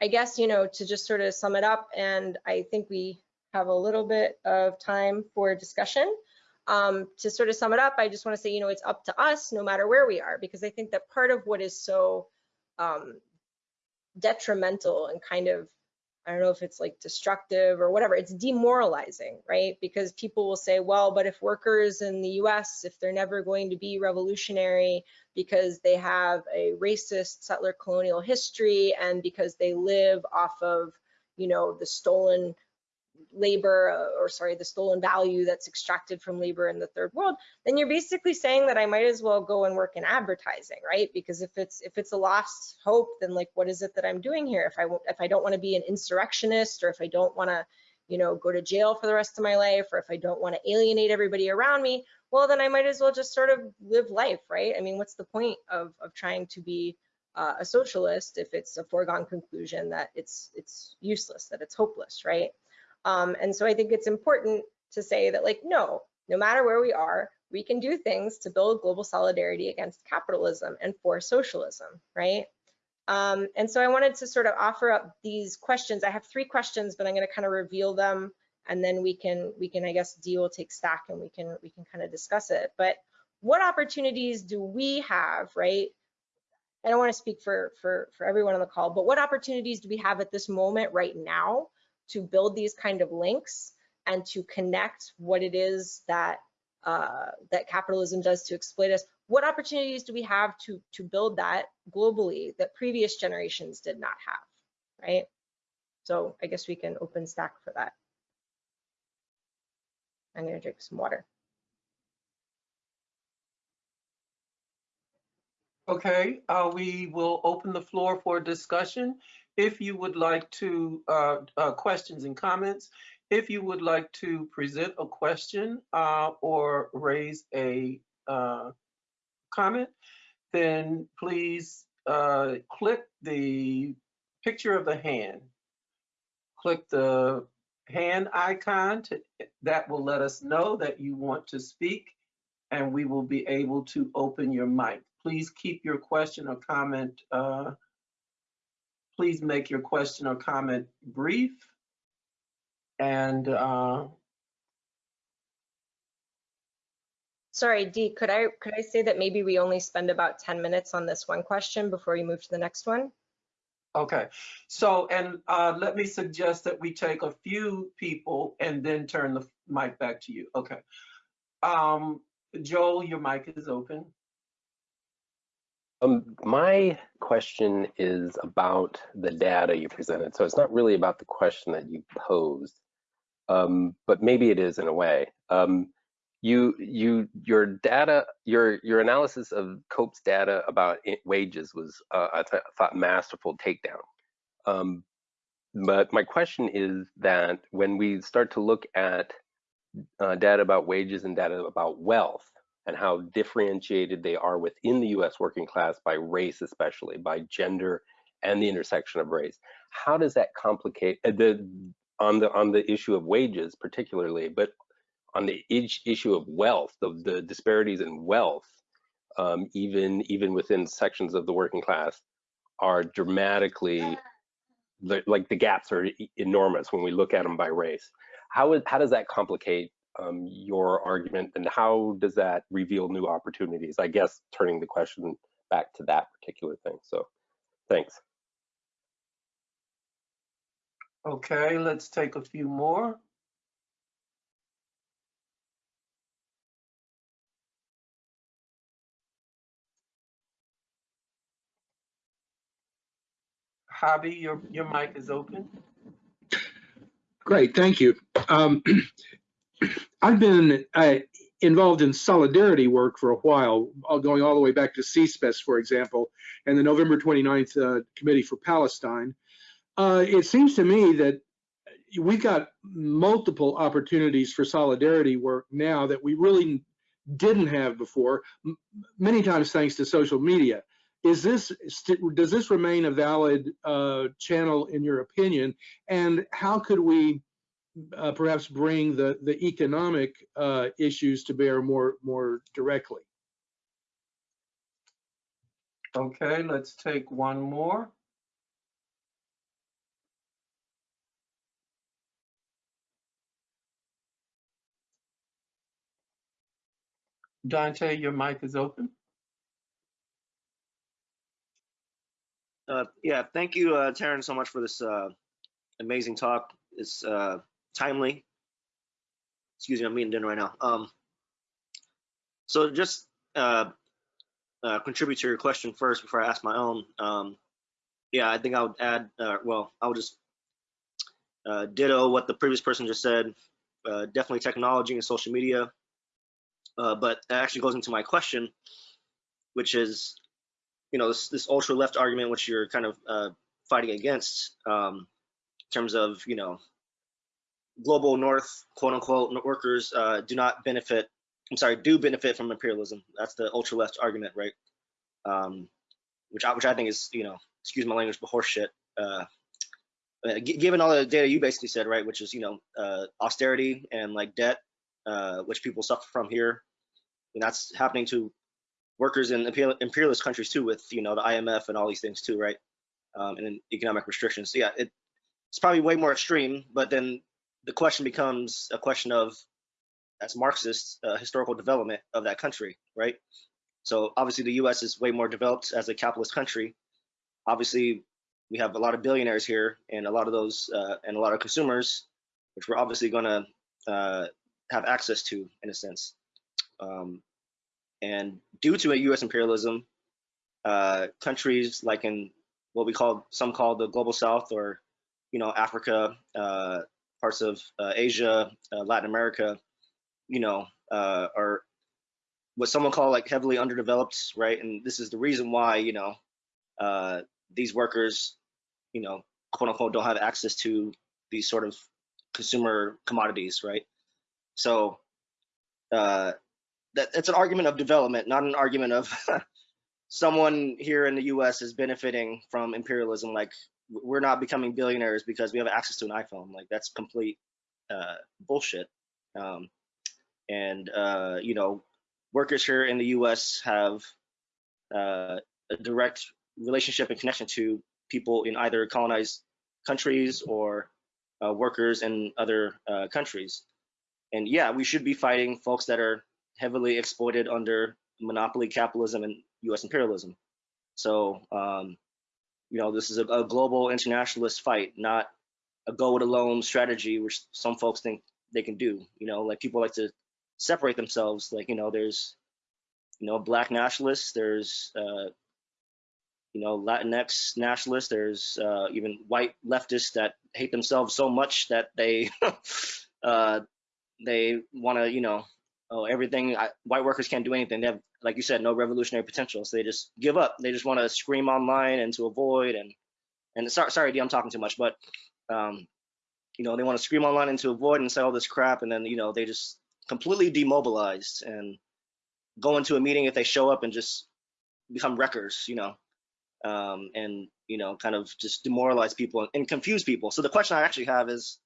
I guess, you know, to just sort of sum it up, and I think we have a little bit of time for discussion. Um, to sort of sum it up, I just want to say, you know, it's up to us no matter where we are, because I think that part of what is so um, detrimental and kind of, I don't know if it's like destructive or whatever, it's demoralizing, right? Because people will say, well, but if workers in the US, if they're never going to be revolutionary because they have a racist settler colonial history and because they live off of, you know, the stolen labor uh, or sorry the stolen value that's extracted from labor in the third world then you're basically saying that i might as well go and work in advertising right? Because if it's if it's a lost hope then like what is it that i'm doing here? If i if i don't want to be an insurrectionist or if i don't want to you know go to jail for the rest of my life or if i don't want to alienate everybody around me well then i might as well just sort of live life right? I mean what's the point of of trying to be uh, a socialist if it's a foregone conclusion that it's it's useless that it's hopeless right um, and so I think it's important to say that like, no, no matter where we are, we can do things to build global solidarity against capitalism and for socialism, right? Um, and so I wanted to sort of offer up these questions. I have three questions, but I'm going to kind of reveal them, and then we can we can I guess Dee will take stack and we can we can kind of discuss it. But what opportunities do we have, right? I don't want to speak for for for everyone on the call, but what opportunities do we have at this moment right now to build these kind of links and to connect what it is that uh, that capitalism does to exploit us. What opportunities do we have to to build that globally that previous generations did not have, right? So I guess we can open stack for that. I'm gonna drink some water. Okay, uh, we will open the floor for discussion. If you would like to, uh, uh, questions and comments, if you would like to present a question uh, or raise a uh, comment, then please uh, click the picture of the hand. Click the hand icon to, that will let us know that you want to speak and we will be able to open your mic. Please keep your question or comment, uh, please make your question or comment brief. And uh, Sorry, Dee, could I could I say that maybe we only spend about 10 minutes on this one question before we move to the next one? okay, so and uh, let me suggest that we take a few people and then turn the mic back to you. Okay. Um, Joel, your mic is open. Um, my question is about the data you presented. So it's not really about the question that you posed, um, but maybe it is in a way. Um, you, you, your data, your, your analysis of Cope's data about wages was, uh, I th thought, masterful takedown. Um, but my question is that when we start to look at uh, data about wages and data about wealth, and how differentiated they are within the US working class by race, especially by gender and the intersection of race. How does that complicate uh, the on the on the issue of wages particularly, but on the issue of wealth, the, the disparities in wealth, um, even even within sections of the working class, are dramatically like the gaps are enormous when we look at them by race. How is how does that complicate um, your argument and how does that reveal new opportunities? I guess turning the question back to that particular thing. So thanks. Okay, let's take a few more. Javi, your, your mic is open. Great, thank you. Um, I've been uh, involved in solidarity work for a while, going all the way back to CISPES, for example, and the November 29th uh, Committee for Palestine. Uh, It seems to me that we've got multiple opportunities for solidarity work now that we really didn't have before, many times thanks to social media. Is this, does this remain a valid uh, channel in your opinion? And how could we uh, perhaps bring the the economic uh, issues to bear more more directly. Okay, let's take one more. Dante, your mic is open. Uh, yeah, thank you, uh, Taryn, so much for this uh, amazing talk. It's uh, timely. Excuse me, I'm eating dinner right now. Um, so just uh, uh, contribute to your question first before I ask my own. Um, yeah, I think I would add, uh, well, I would just uh, ditto what the previous person just said. Uh, definitely technology and social media. Uh, but that actually goes into my question, which is, you know, this, this ultra left argument, which you're kind of uh, fighting against um, in terms of, you know, global north, quote unquote, workers uh, do not benefit, I'm sorry, do benefit from imperialism. That's the ultra left argument, right? Um, which, I, which I think is, you know, excuse my language, but horseshit. Uh, uh, given all the data you basically said, right, which is, you know, uh, austerity and like debt, uh, which people suffer from here, And that's happening to workers in imperialist countries too, with you know the IMF and all these things too, right? Um, and economic restrictions. So yeah, it, it's probably way more extreme. But then the question becomes a question of, as Marxists, uh, historical development of that country, right? So obviously the U.S. is way more developed as a capitalist country. Obviously, we have a lot of billionaires here, and a lot of those, uh, and a lot of consumers, which we're obviously going to uh, have access to in a sense. Um, and due to a U.S. imperialism, uh, countries like in what we call some call the global South, or you know Africa, uh, parts of uh, Asia, uh, Latin America, you know, uh, are what someone call like heavily underdeveloped, right? And this is the reason why you know uh, these workers, you know, quote unquote, don't have access to these sort of consumer commodities, right? So uh, that it's an argument of development, not an argument of someone here in the U.S. is benefiting from imperialism. Like we're not becoming billionaires because we have access to an iPhone. Like that's complete uh, bullshit. Um, and uh, you know, workers here in the U.S. have uh, a direct relationship and connection to people in either colonized countries or uh, workers in other uh, countries. And yeah, we should be fighting folks that are heavily exploited under monopoly capitalism and U.S. imperialism. So, um, you know, this is a, a, global internationalist fight, not a go it alone strategy, which some folks think they can do. You know, like people like to separate themselves. Like, you know, there's, you know, black nationalists, there's, uh, you know, Latinx nationalists, there's uh, even white leftists that hate themselves so much that they, uh, they want to, you know, oh, everything, I, white workers can't do anything. They have, like you said, no revolutionary potential. So they just give up. They just want to scream online and to avoid and, and sorry, sorry, Dee, I'm talking too much, but, um, you know, they want to scream online and to avoid and say all this crap. And then, you know, they just completely demobilized and go into a meeting if they show up and just become wreckers, you know, um, and, you know, kind of just demoralize people and confuse people. So the question I actually have is,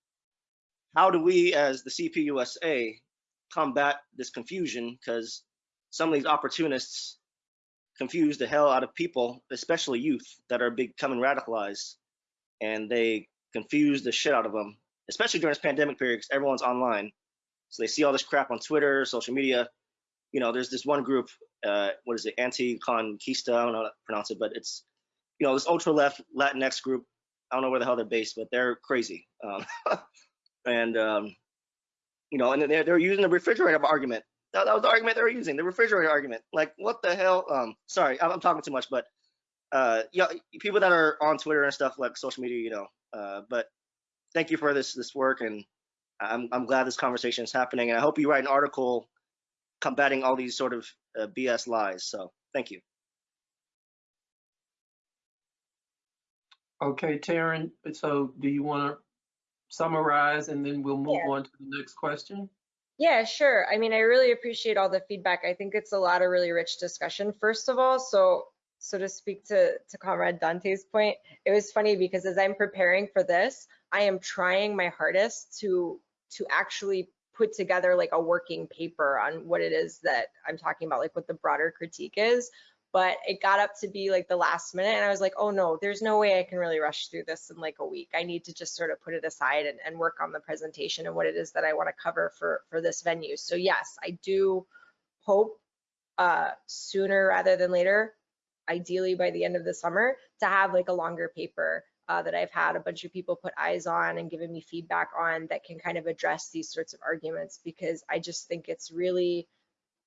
how do we as the CPUSA combat this confusion because some of these opportunists confuse the hell out of people, especially youth that are becoming radicalized, and they confuse the shit out of them, especially during this pandemic period because everyone's online. So they see all this crap on Twitter, social media. You know, there's this one group, uh, what is it, Anti-Conquista, I don't know how to pronounce it, but it's, you know, this ultra-left Latinx group. I don't know where the hell they're based, but they're crazy. Um, and um, you know, and they're, they're using the refrigerator argument. That, that was the argument they were using, the refrigerator argument. Like, what the hell? Um, sorry, I'm, I'm talking too much, but uh, yeah, people that are on Twitter and stuff like social media, you know. Uh, but thank you for this this work, and I'm I'm glad this conversation is happening, and I hope you write an article combating all these sort of uh, BS lies. So thank you. Okay, Taryn. So do you want to summarize and then we'll move Yeah. on to the next question? Yeah, sure. I mean, I really appreciate all the feedback. I think it's a lot of really rich discussion. First of all, so so to speak to to Comrade Dante's point, it was funny because as I'm preparing for this, I am trying my hardest to to actually put together like a working paper on what it is that I'm talking about, like what the broader critique is but it got up to be like the last minute and I was like, oh no, there's no way I can really rush through this in like a week. I need to just sort of put it aside and, and work on the presentation and what it is that I want to cover for, for this venue. So yes, I do hope uh, sooner rather than later, ideally by the end of the summer, to have like a longer paper uh, that I've had a bunch of people put eyes on and given me feedback on that can kind of address these sorts of arguments because I just think it's really,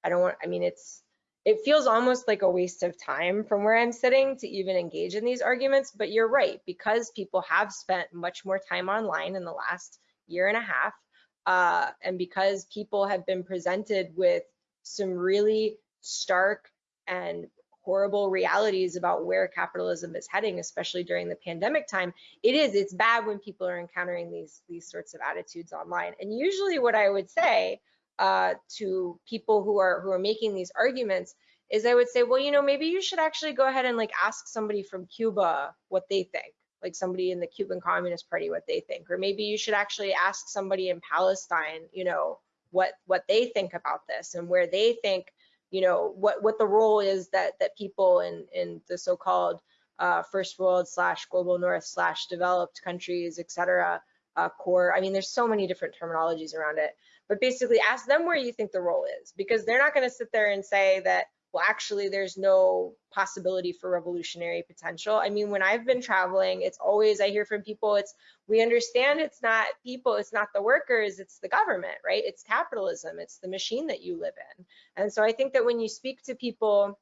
I don't want, I mean, it's, it feels almost like a waste of time from where I'm sitting to even engage in these arguments. But you're right, because people have spent much more time online in the last year and a half, uh, and because people have been presented with some really stark and horrible realities about where capitalism is heading, especially during the pandemic time, it is, it's bad when people are encountering these, these sorts of attitudes online. And usually what I would say uh, to people who are who are making these arguments is I would say, well, you know, maybe you should actually go ahead and like ask somebody from Cuba what they think, like somebody in the Cuban Communist Party what they think, or maybe you should actually ask somebody in Palestine, you know, what what they think about this and where they think you know, what, what the role is that, that people in, in the so-called uh, first world slash global north slash developed countries, et cetera, uh, core. I mean, there's so many different terminologies around it, but basically ask them where you think the role is because they're not going to sit there and say that, well, actually, there's no possibility for revolutionary potential. I mean, when I've been traveling, it's always, I hear from people, it's, we understand it's not people, it's not the workers, it's the government, right? It's capitalism, it's the machine that you live in. And so I think that when you speak to people,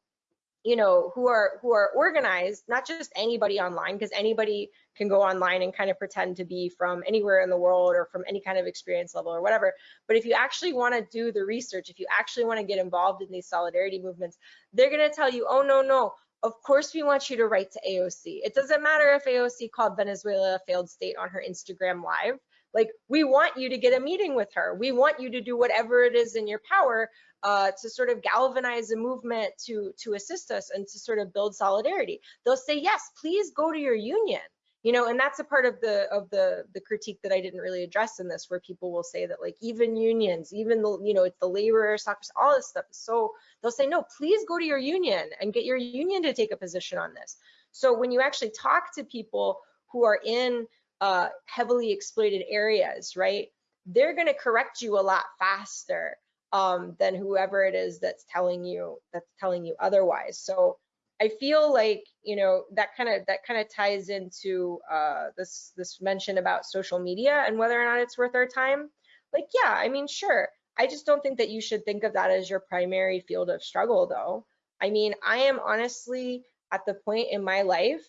you know who are who are organized not just anybody online because anybody can go online and kind of pretend to be from anywhere in the world or from any kind of experience level or whatever but if you actually want to do the research if you actually want to get involved in these solidarity movements they're going to tell you oh no no of course we want you to write to AOC it doesn't matter if AOC called Venezuela a failed state on her Instagram live like we want you to get a meeting with her we want you to do whatever it is in your power uh, to sort of galvanize a movement to to assist us and to sort of build solidarity. They'll say, yes, please go to your union. You know, and that's a part of the of the the critique that I didn't really address in this, where people will say that like even unions, even the you know it's the labor soccer, all this stuff. So they'll say, no, please go to your union and get your union to take a position on this. So when you actually talk to people who are in uh, heavily exploited areas, right, they're going to correct you a lot faster um, than whoever it is that's telling you that's telling you otherwise. So I feel like you know that kind of that kind of ties into uh, this this mention about social media and whether or not it's worth our time. Like, yeah, I mean, sure. I just don't think that you should think of that as your primary field of struggle, though. I mean, I am honestly at the point in my life,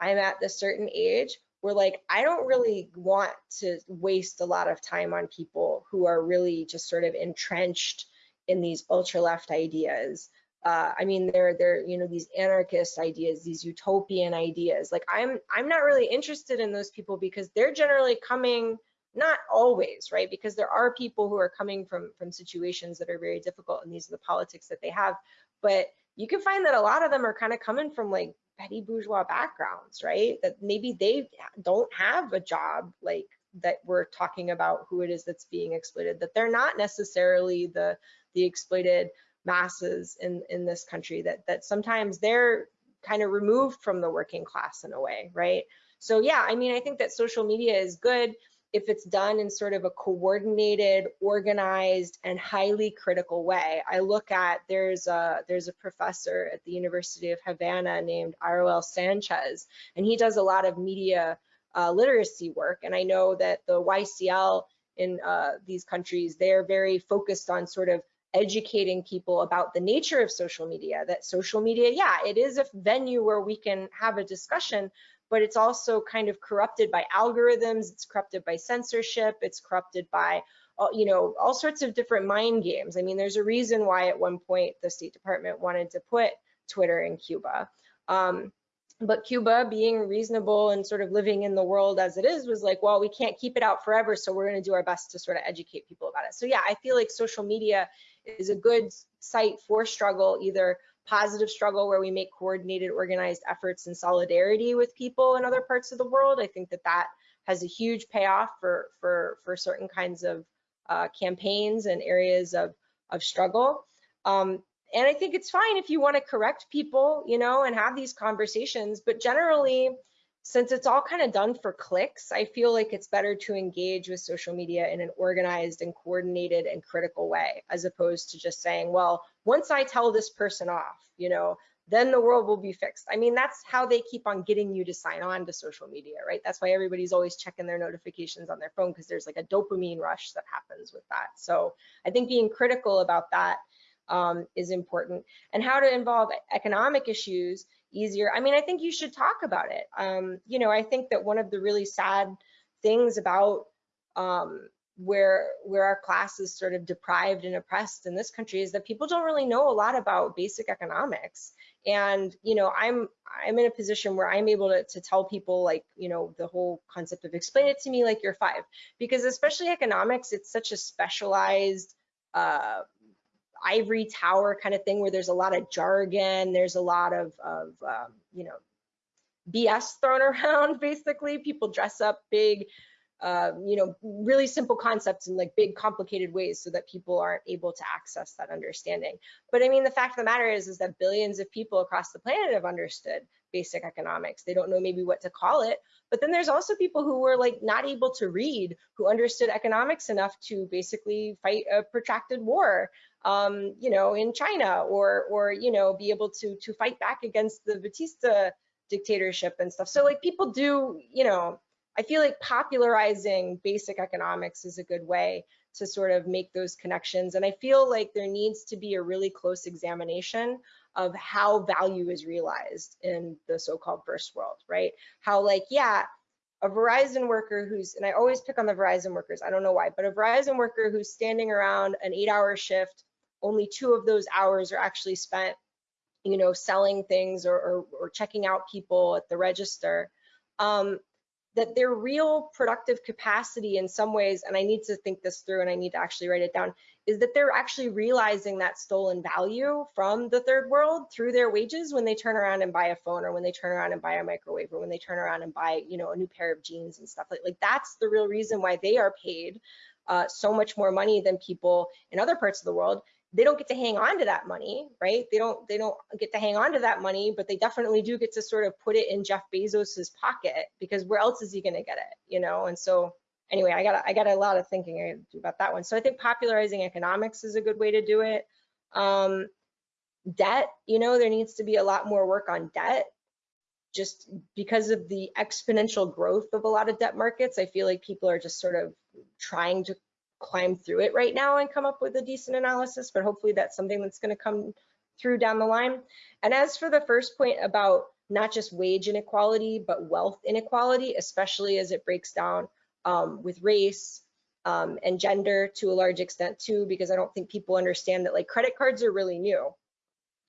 I'm at the certain age we're like, I don't really want to waste a lot of time on people who are really just sort of entrenched in these ultra left ideas. Uh, I mean, they're they're you know these anarchist ideas, these utopian ideas. Like I'm I'm not really interested in those people because they're generally coming not always right because there are people who are coming from from situations that are very difficult and these are the politics that they have but you can find that a lot of them are kind of coming from like petty bourgeois backgrounds, right? That maybe they don't have a job like that we're talking about who it is that's being exploited, that they're not necessarily the the exploited masses in in this country that that sometimes they're kind of removed from the working class in a way, right? So yeah, I mean, I think that social media is good if it's done in sort of a coordinated, organized, and highly critical way. I look at there's a there's a professor at the University of Havana named Iroel Sanchez, and he does a lot of media uh, literacy work. And I know that the YCL in uh, these countries they're very focused on sort of educating people about the nature of social media that social media yeah it is a venue where we can have a discussion but it's also kind of corrupted by algorithms, it's corrupted by censorship, it's corrupted by uh, you know, all sorts of different mind games. I mean, there's a reason why at one point the State Department wanted to put Twitter in Cuba. Um, but Cuba being reasonable and sort of living in the world as it is was like, well, we can't keep it out forever, so we're going to do our best to sort of educate people about it. So yeah, I feel like social media is a good site for struggle, either positive struggle where we make coordinated, organized efforts in solidarity with people in other parts of the world. I think that that has a huge payoff for for for certain kinds of uh, campaigns and areas of of struggle. Um, and I think it's fine if you want to correct people, you know, and have these conversations. But generally, since it's all kind of done for clicks, I feel like it's better to engage with social media in an organized and coordinated and critical way, as opposed to just saying, well, once I tell this person off, you know, then the world will be fixed. I mean, that's how they keep on getting you to sign on to social media, right? That's why everybody's always checking their notifications on their phone because there's like a dopamine rush that happens with that. So I think being critical about that um, is important. And how to involve economic issues easier. I mean, I think you should talk about it. Um, you know, I think that one of the really sad things about um, where where our class is sort of deprived and oppressed in this country is that people don't really know a lot about basic economics. And you know, I'm I'm in a position where I'm able to, to tell people like, you know, the whole concept of explain it to me like you're five, because especially economics, it's such a specialized uh, ivory tower kind of thing where there's a lot of jargon, there's a lot of, of um, you know, BS thrown around basically. People dress up big uh, you know, really simple concepts in like big complicated ways so that people aren't able to access that understanding. But I mean, the fact of the matter is, is that billions of people across the planet have understood basic economics. They don't know maybe what to call it. But then there's also people who were like not able to read, who understood economics enough to basically fight a protracted war, um, you know, in China or, or, you know, be able to, to fight back against the Batista dictatorship and stuff. So like people do, you know, I feel like popularizing basic economics is a good way to sort of make those connections. And I feel like there needs to be a really close examination of how value is realized in the so-called first world, right? How like, yeah, a Verizon worker who's, and I always pick on the Verizon workers, I don't know why, but a Verizon worker who's standing around an eight hour shift, only two of those hours are actually spent, you know, selling things or, or, or checking out people at the register. Um, that their real productive capacity in some ways, and I need to think this through and I need to actually write it down, is that they're actually realizing that stolen value from the third world through their wages when they turn around and buy a phone or when they turn around and buy a microwave or when they turn around and buy, you know, a new pair of jeans and stuff like, like that's the real reason why they are paid uh, so much more money than people in other parts of the world they don't get to hang on to that money, right? They don't they don't get to hang on to that money, but they definitely do get to sort of put it in Jeff Bezos's pocket because where else is he going to get it, you know? And so anyway, I got I got a lot of thinking about that one. So I think popularizing economics is a good way to do it. Um, debt, you know, there needs to be a lot more work on debt just because of the exponential growth of a lot of debt markets. I feel like people are just sort of trying to climb through it right now and come up with a decent analysis, but hopefully that's something that's going to come through down the line. And as for the first point about not just wage inequality, but wealth inequality, especially as it breaks down um, with race um, and gender to a large extent too, because I don't think people understand that like credit cards are really new.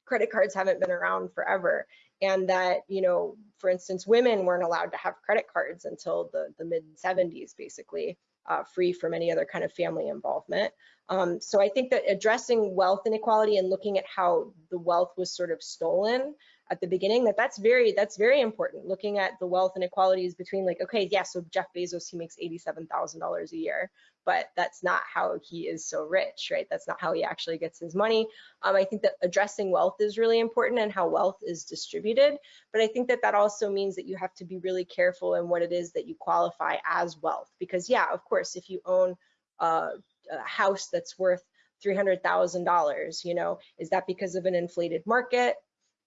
Credit cards haven't been around forever. And that, you know, for instance, women weren't allowed to have credit cards until the, the mid 70s, basically uh, free from any other kind of family involvement. Um, so I think that addressing wealth inequality and looking at how the wealth was sort of stolen at the beginning, that that's very that's very important. Looking at the wealth inequalities between like, okay, yeah, so Jeff Bezos he makes eighty-seven thousand dollars a year, but that's not how he is so rich, right? That's not how he actually gets his money. Um, I think that addressing wealth is really important and how wealth is distributed, but I think that that also means that you have to be really careful in what it is that you qualify as wealth, because yeah, of course, if you own uh, a house that's worth $300,000, you know, is that because of an inflated market?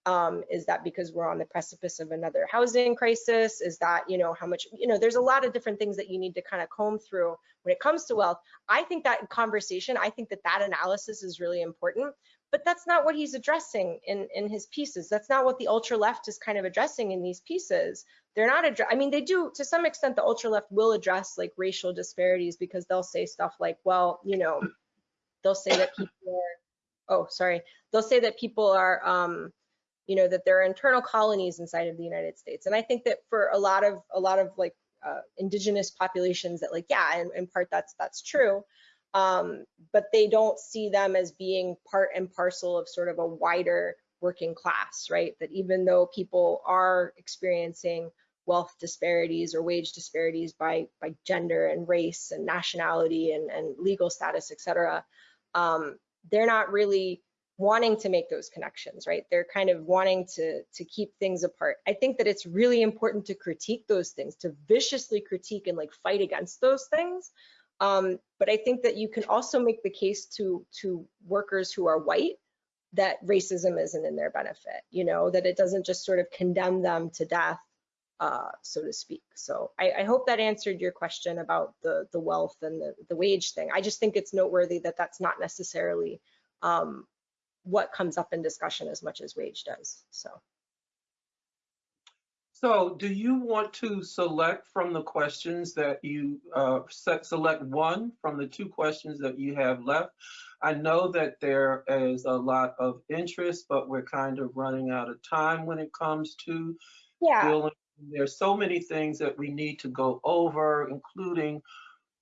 Um, is that because we're on the precipice of another housing crisis? Is that, you know, how much, you know, there's a lot of different things that you need to kind of comb through when it comes to wealth. I think that conversation, I think that that analysis is really important, but that's not what he's addressing in, in his pieces. That's not what the ultra left is kind of addressing in these pieces. They're not, address I mean, they do, to some extent, the ultra left will address like racial disparities because they'll say stuff like, well, you know, they'll say that people are, oh, sorry, they'll say that people are, um, you know that there are internal colonies inside of the United States. And I think that for a lot of a lot of like uh, indigenous populations that like yeah, in, in part that's that's true. Um, but they don't see them as being part and parcel of sort of a wider working class, right? That even though people are experiencing wealth disparities or wage disparities by by gender and race and nationality and, and legal status, et cetera, um, they're not really wanting to make those connections, right? They're kind of wanting to, to keep things apart. I think that it's really important to critique those things, to viciously critique and like fight against those things. Um, but I think that you can also make the case to, to workers who are white that racism isn't in their benefit, you know, that it doesn't just sort of condemn them to death, uh, so to speak. So I, I hope that answered your question about the, the wealth and the, the wage thing. I just think it's noteworthy that that's not necessarily um, what comes up in discussion as much as wage does. So. So do you want to select from the questions that you, uh, set, select one from the two questions that you have left? I know that there is a lot of interest, but we're kind of running out of time when it comes to Yeah, dealing. There's so many things that we need to go over, including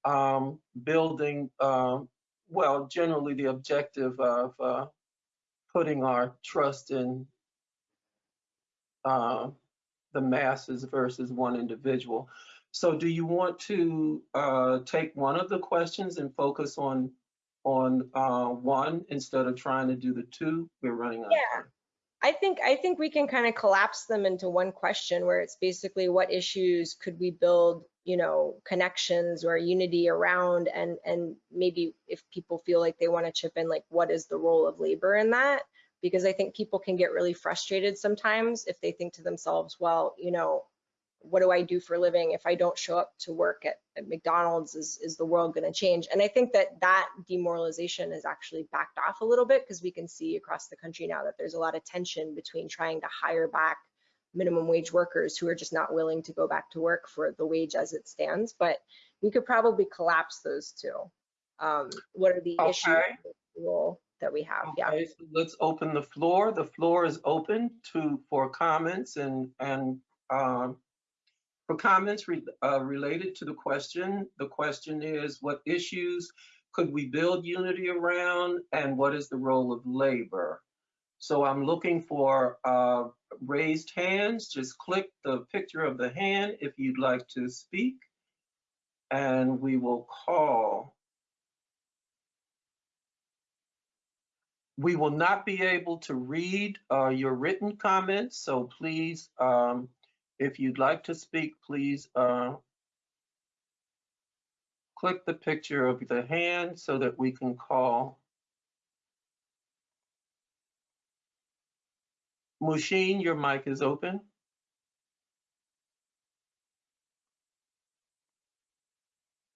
um, building, um, well, generally the objective of uh, putting our trust in uh, the masses versus one individual. So do you want to uh, take one of the questions and focus on, on uh, one instead of trying to do the two? We're running out Yeah. I think I think we can kind of collapse them into one question where it's basically what issues could we build, you know, connections or unity around and and maybe if people feel like they want to chip in like what is the role of labor in that? Because I think people can get really frustrated sometimes if they think to themselves, well, you know, what do I do for a living? If I don't show up to work at, at McDonald's, is, is the world going to change? And I think that that demoralization has actually backed off a little bit because we can see across the country now that there's a lot of tension between trying to hire back minimum wage workers who are just not willing to go back to work for the wage as it stands. But we could probably collapse those two. Um, what are the issues Okay. the that we have? Yeah. Okay, so let's open the floor. The floor is open to, for comments and, and um, for comments re- uh, related to the question. The question is, what issues could we build unity around and what is the role of labor? So I'm looking for uh, raised hands. Just click the picture of the hand if you'd like to speak. And we will call We will not be able to read uh, your written comments, so please, um, if you'd like to speak, please uh, click the picture of the hand so that we can call. Mushin, your mic is open.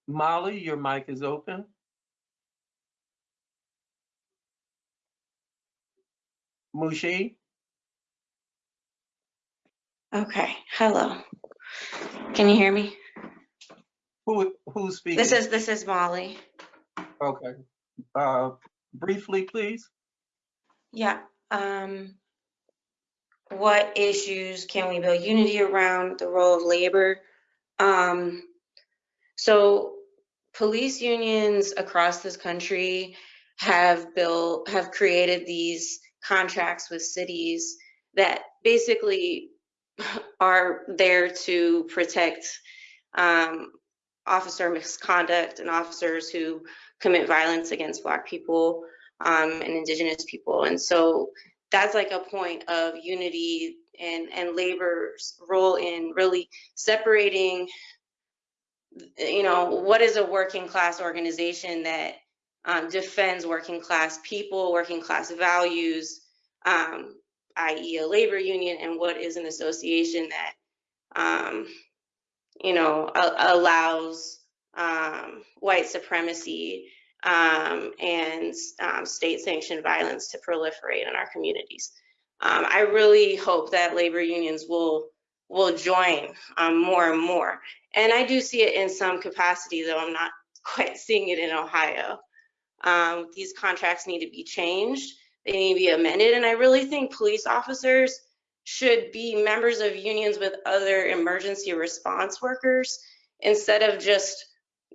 Molly, your mic is open. Mushin? Okay, hello. Can you hear me? Who, who's speaking? This is, this is Molly. Okay. Uh, Briefly, please. Yeah, um, what issues can we build unity around the role of labor? Um, so police unions across this country have built, have created these contracts with cities that basically are there to protect um, officer misconduct and officers who commit violence against Black people um, and Indigenous people. And so that's like a point of unity and, and labor's role in really separating, you know, what is a working class organization that um, defends working class people, working class values, um, i.e. a labor union, and what is an association that, um, you know, a- allows um, white supremacy um, and um, state-sanctioned violence to proliferate in our communities. Um, I really hope that labor unions will will join um, more and more. And I do see it in some capacity, though I'm not quite seeing it in Ohio. Um, these contracts need to be changed. They need to be amended. And I really think police officers should be members of unions with other emergency response workers instead of just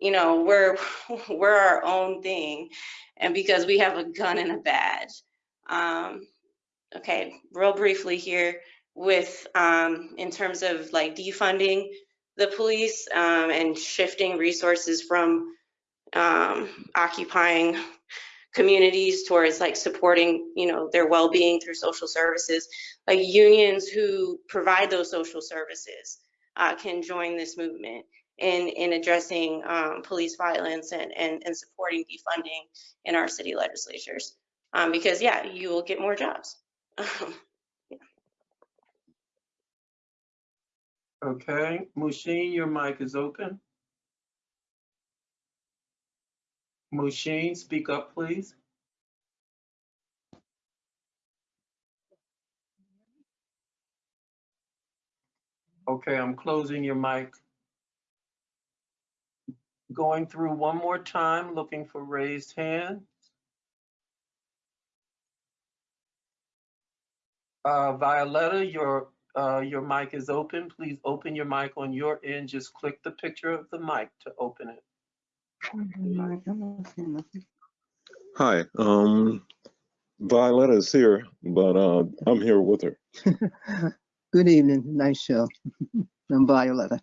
you know, we're we're our own thing, and because we have a gun and a badge. Um, okay, real briefly here, with um, in terms of like defunding the police um, and shifting resources from um, occupying communities towards like supporting, you know, their well-being through social services. Like unions who provide those social services uh, can join this movement in, in addressing um, police violence and, and, and supporting defunding in our city legislatures. Um, because yeah, you will get more jobs. Okay, Mushin, your mic is open. Mushin, speak up, please. Okay, I'm closing your mic. Going through one more time, looking for raised hands. Uh, Violetta, your, uh, your mic is open. Please open your mic on your end. Just click the picture of the mic to open it. Hi, um, Violetta is here, but uh, I'm here with her. Good evening. Nice show. I'm Violetta.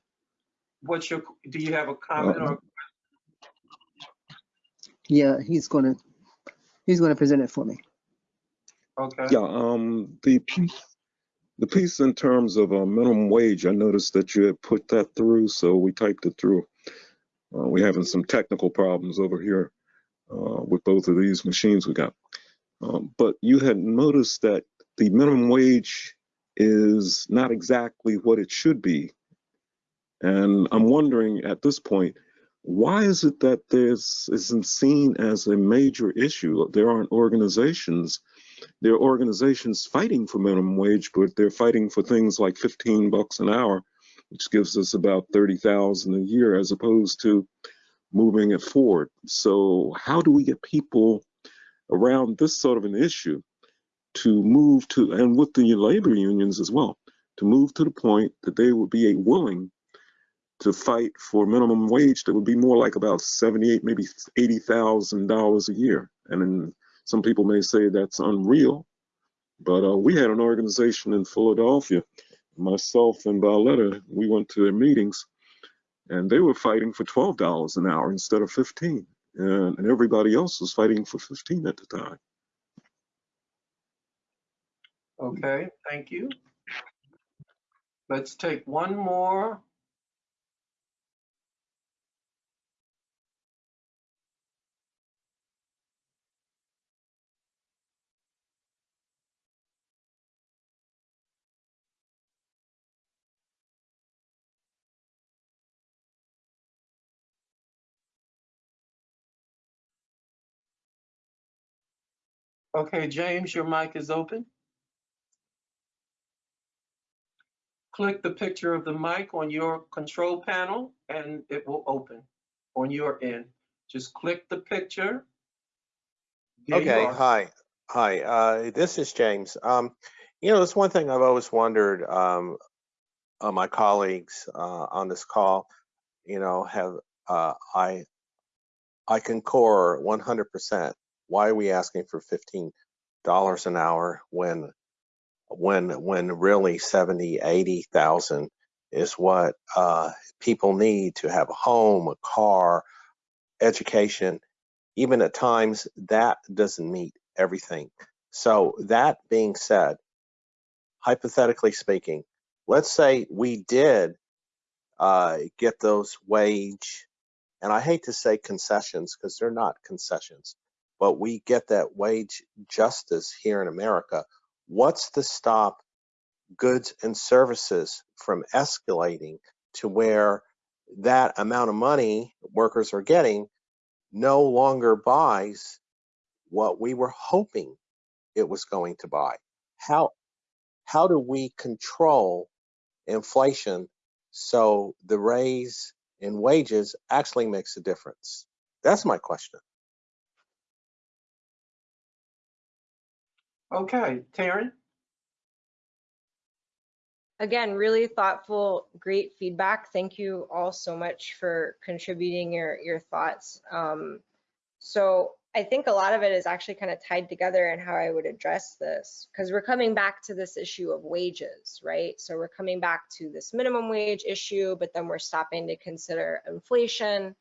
what's your, do you have a comment or, Yeah, he's gonna, he's gonna present it for me. okay? Yeah, um, the piece, the piece in terms of uh, minimum wage, I noticed that you had put that through, so we typed it through. Uh, we're having some technical problems over here uh, with both of these machines we got. Um, but you had noticed that the minimum wage is not exactly what it should be. And I'm wondering at this point, why is it that this isn't seen as a major issue? There aren't organizations there are organizations fighting for minimum wage, but they're fighting for things like 15 bucks an hour, which gives us about 30,000 a year as opposed to moving it forward. So how do we get people around this sort of an issue to move to, and with the labor unions as well, to move to the point that they would be willing to fight for minimum wage that would be more like about 78, maybe $80,000 a year. And then some people may say that's unreal, but uh, we had an organization in Philadelphia, myself and Violetta, we went to their meetings and they were fighting for $12 an hour instead of 15 and, and everybody else was fighting for 15 at the time. Okay, thank you. Let's take one more. Okay, James, your mic is open. Click the picture of the mic on your control panel and it will open on your end. Just click the picture. There Okay, hi, hi, uh, this is James. Um, you know, there's one thing I've always wondered, um, uh, my colleagues, uh, on this call, you know, have, uh, I, I concur one hundred percent. Why are we asking for fifteen dollars an hour when, when, when really seventy, eighty thousand is what, uh, people need to have a home, a car, education, even at times that doesn't meet everything. So that being said, hypothetically speaking, let's say we did uh, get those wage, and I hate to say concessions because they're not concessions, but we get that wage justice here in America. What's to stop goods and services from escalating to where that amount of money workers are getting no longer buys what we were hoping it was going to buy. How how do we control inflation so the raise in wages actually makes a difference? That's my question. Okay, Taryn? Again, really thoughtful, great feedback. Thank you all so much for contributing your, your thoughts. Um, so I think a lot of it is actually kind of tied together in how I would address this because we're coming back to this issue of wages, right? So we're coming back to this minimum wage issue, but then we're stopping to consider inflation.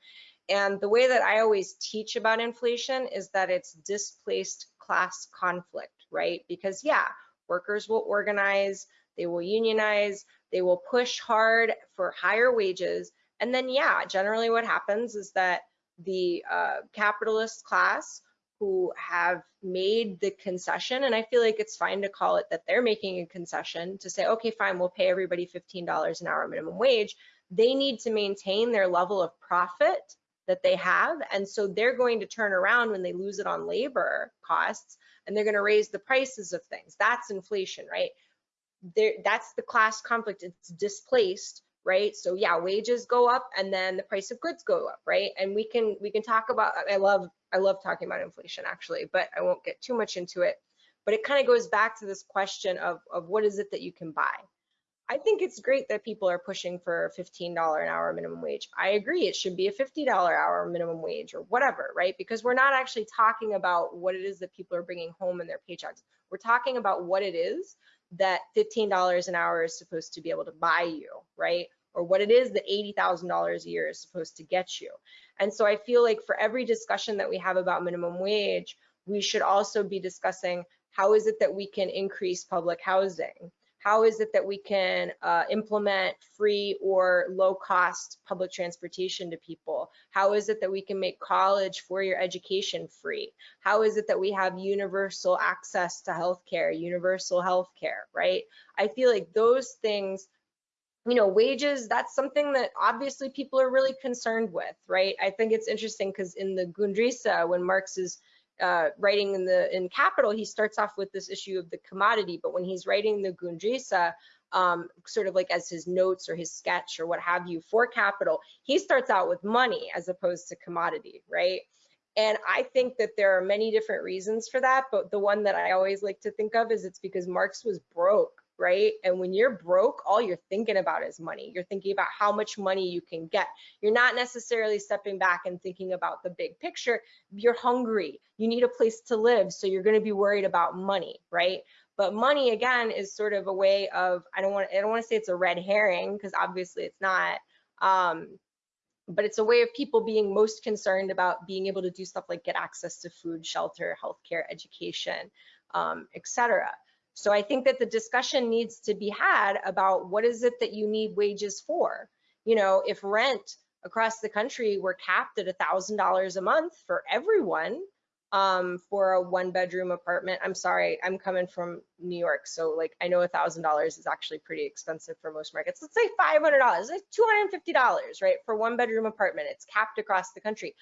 And the way that I always teach about inflation is that it's displaced class conflict, right? Because yeah, workers will organize, they will unionize, they will push hard for higher wages. And then, yeah, generally what happens is that the uh, capitalist class who have made the concession, and I feel like it's fine to call it that they're making a concession to say, okay, fine, we'll pay everybody $15 an hour minimum wage. They need to maintain their level of profit that they have. And so they're going to turn around when they lose it on labor costs and they're going to raise the prices of things. That's inflation, right? there that's the class conflict. It's displaced right? So yeah wages go up and then the price of goods go up right? And we can we can talk about i love i love talking about inflation actually but i won't get too much into it. But it kind of goes back to this question of of what is it that you can buy i think it's great that people are pushing for $15 an hour minimum wage i agree it should be a $50 hour minimum wage or whatever right because we're not actually talking about what it is that people are bringing home in their paychecks we're talking about what it is that $15 an hour is supposed to be able to buy you, right? or what it is that $80,000 a year is supposed to get you. And so I feel like for every discussion that we have about minimum wage, we should also be discussing how is it that we can increase public housing? How is it that we can uh, implement free or low cost public transportation to people? How is it that we can make college four-year education free? How is it that we have universal access to healthcare, universal healthcare, right? I feel like those things, you know, wages, that's something that obviously people are really concerned with, right? I think it's interesting because in the Grundrisse, when Marx is uh, writing in the in Capital, he starts off with this issue of the commodity, but when he's writing the Grundrisse, um, sort of like as his notes or his sketch or what have you for Capital, he starts out with money as opposed to commodity, right? And I think that there are many different reasons for that, but the one that I always like to think of is it's because Marx was broke, right? And when you're broke, all you're thinking about is money. You're thinking about how much money you can get. You're not necessarily stepping back and thinking about the big picture. You're hungry. You need a place to live, so you're going to be worried about money, right? But money again is sort of a way of I don't want I don't want to say it's a red herring because obviously it's not. Um, but it's a way of people being most concerned about being able to do stuff like get access to food, shelter, healthcare, education, um, etc. So I think that the discussion needs to be had about what is it that you need wages for? You know, if rent across the country were capped at $1,000 a month for everyone um, for a one bedroom apartment, I'm sorry, I'm coming from New York. So like, I know $1,000 is actually pretty expensive for most markets. Let's say $500, like $250, right? For one bedroom apartment, it's capped across the country.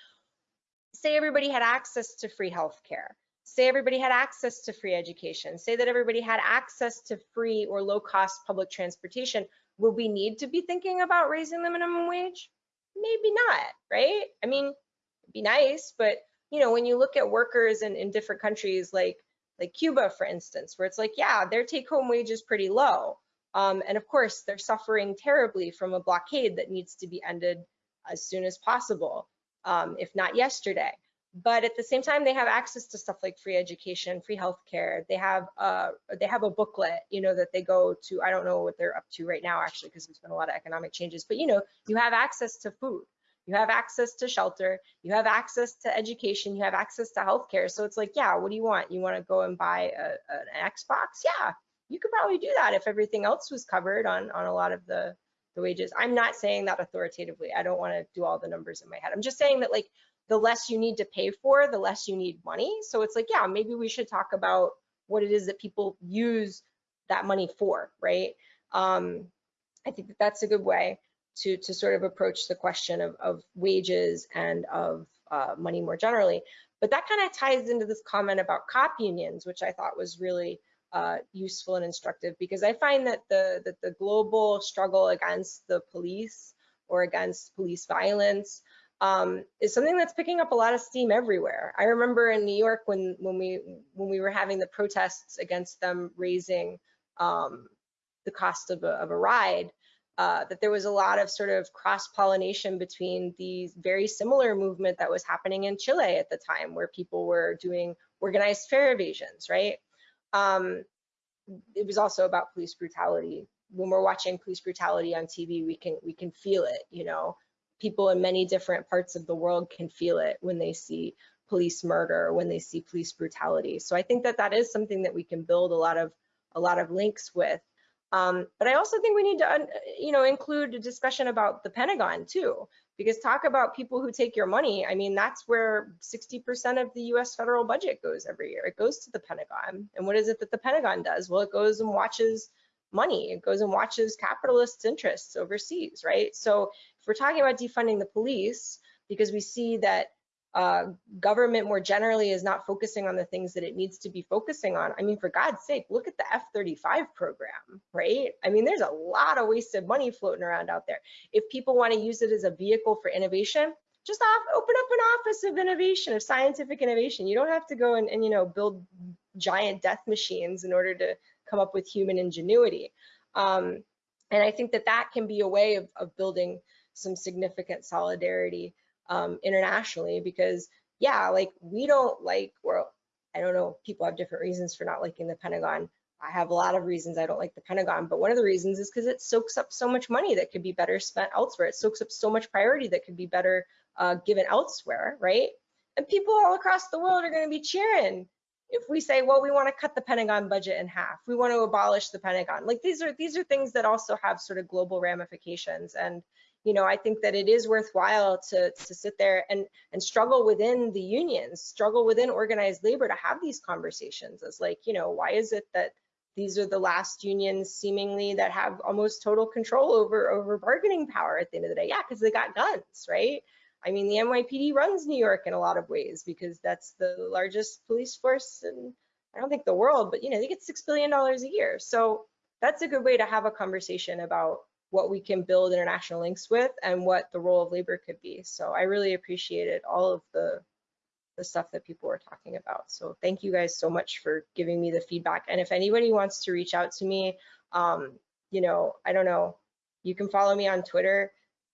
Say everybody had access to free healthcare say everybody had access to free education, say that everybody had access to free or low cost public transportation, would we need to be thinking about raising the minimum wage? Maybe not, right? I mean, it'd be nice, but you know, when you look at workers in, in different countries like like Cuba, for instance, where it's like, yeah, their take home wage is pretty low. Um, and of course, they're suffering terribly from a blockade that needs to be ended as soon as possible, um, if not yesterday but at the same time they have access to stuff like free education free healthcare. They have uh they have a booklet you know that they go to. I don't know what they're up to right now actually because there's been a lot of economic changes but you know you have access to food. You have access to shelter. You have access to education. You have access to healthcare. So it's like yeah what do you want? You want to go and buy a, an xbox? Yeah you could probably do that if everything else was covered on on a lot of the the wages. I'm not saying that authoritatively. I don't want to do all the numbers in my head. I'm just saying that like the less you need to pay for, the less you need money. So it's like, yeah, maybe we should talk about what it is that people use that money for, right? Um, I think that that's a good way to, to sort of approach the question of, of wages and of uh, money more generally. But that kind of ties into this comment about cop unions, which I thought was really uh, useful and instructive because I find that the, that the global struggle against the police or against police violence um, is something that's picking up a lot of steam everywhere. I remember in New York when when we when we were having the protests against them raising um, the cost of a, of a ride, uh, that there was a lot of sort of cross pollination between the very similar movement that was happening in Chile at the time, where people were doing organized fare evasions, right? Um, it was also about police brutality. When we're watching police brutality on TV, we can we can feel it, you know people in many different parts of the world can feel it when they see police murder, when they see police brutality. So I think that that is something that we can build a lot of a lot of links with. Um, but I also think we need to, you know, include a discussion about the Pentagon too, because talk about people who take your money. I mean, that's where 60% of the U.S. federal budget goes every year. It goes to the Pentagon. And what is it that the Pentagon does? Well, it goes and watches money. It goes and watches capitalists' interests overseas, right? So if we're talking about defunding the police, because we see that uh, government more generally is not focusing on the things that it needs to be focusing on. I mean, for God's sake, look at the F-35 program, right? I mean, there's a lot of wasted money floating around out there. If people want to use it as a vehicle for innovation, just off, open up an office of innovation, of scientific innovation. You don't have to go and, and you know build giant death machines in order to come up with human ingenuity. Um, and I think that that can be a way of, of building some significant solidarity um, internationally because yeah, like we don't like, well, I don't know, people have different reasons for not liking the Pentagon. I have a lot of reasons I don't like the Pentagon, but one of the reasons is because it soaks up so much money that could be better spent elsewhere. It soaks up so much priority that could be better uh, given elsewhere, right? And people all across the world are going to be cheering if we say, well, we want to cut the Pentagon budget in half. We want to abolish the Pentagon. Like these are these are things that also have sort of global ramifications. And you know, I think that it is worthwhile to to sit there and and struggle within the unions, struggle within organized labor to have these conversations. As like, you know, why is it that these are the last unions seemingly that have almost total control over over bargaining power at the end of the day? Yeah, because they got guns, right? I mean, the NYPD runs New York in a lot of ways because that's the largest police force in, I don't think the world, but you know, they get $6 billion a year. So that's a good way to have a conversation about what we can build international links with and what the role of labor could be. So I really appreciated all of the, the stuff that people were talking about. So thank you guys so much for giving me the feedback. And if anybody wants to reach out to me, um, you know, I don't know, you can follow me on Twitter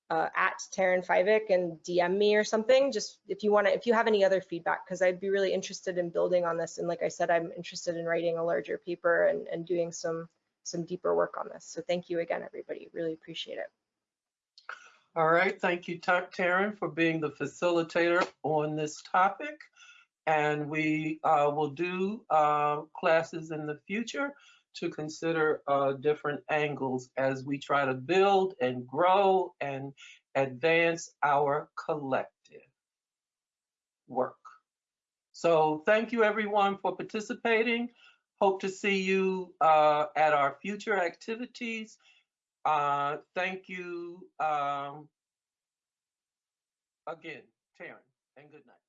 uh, at Taryn Fivek and DM me or something. Just if you want to, if you have any other feedback, because I'd be really interested in building on this. And like I said, I'm interested in writing a larger paper and, and doing some some deeper work on this. So thank you again, everybody. Really appreciate it. All right, thank you, Ta- Taryn, for being the facilitator on this topic. And we uh, will do uh, classes in the future to consider uh, different angles as we try to build and grow and advance our collective work. So thank you everyone for participating. Hope to see you uh, at our future activities. Uh, thank you um, again, Taryn, and good night.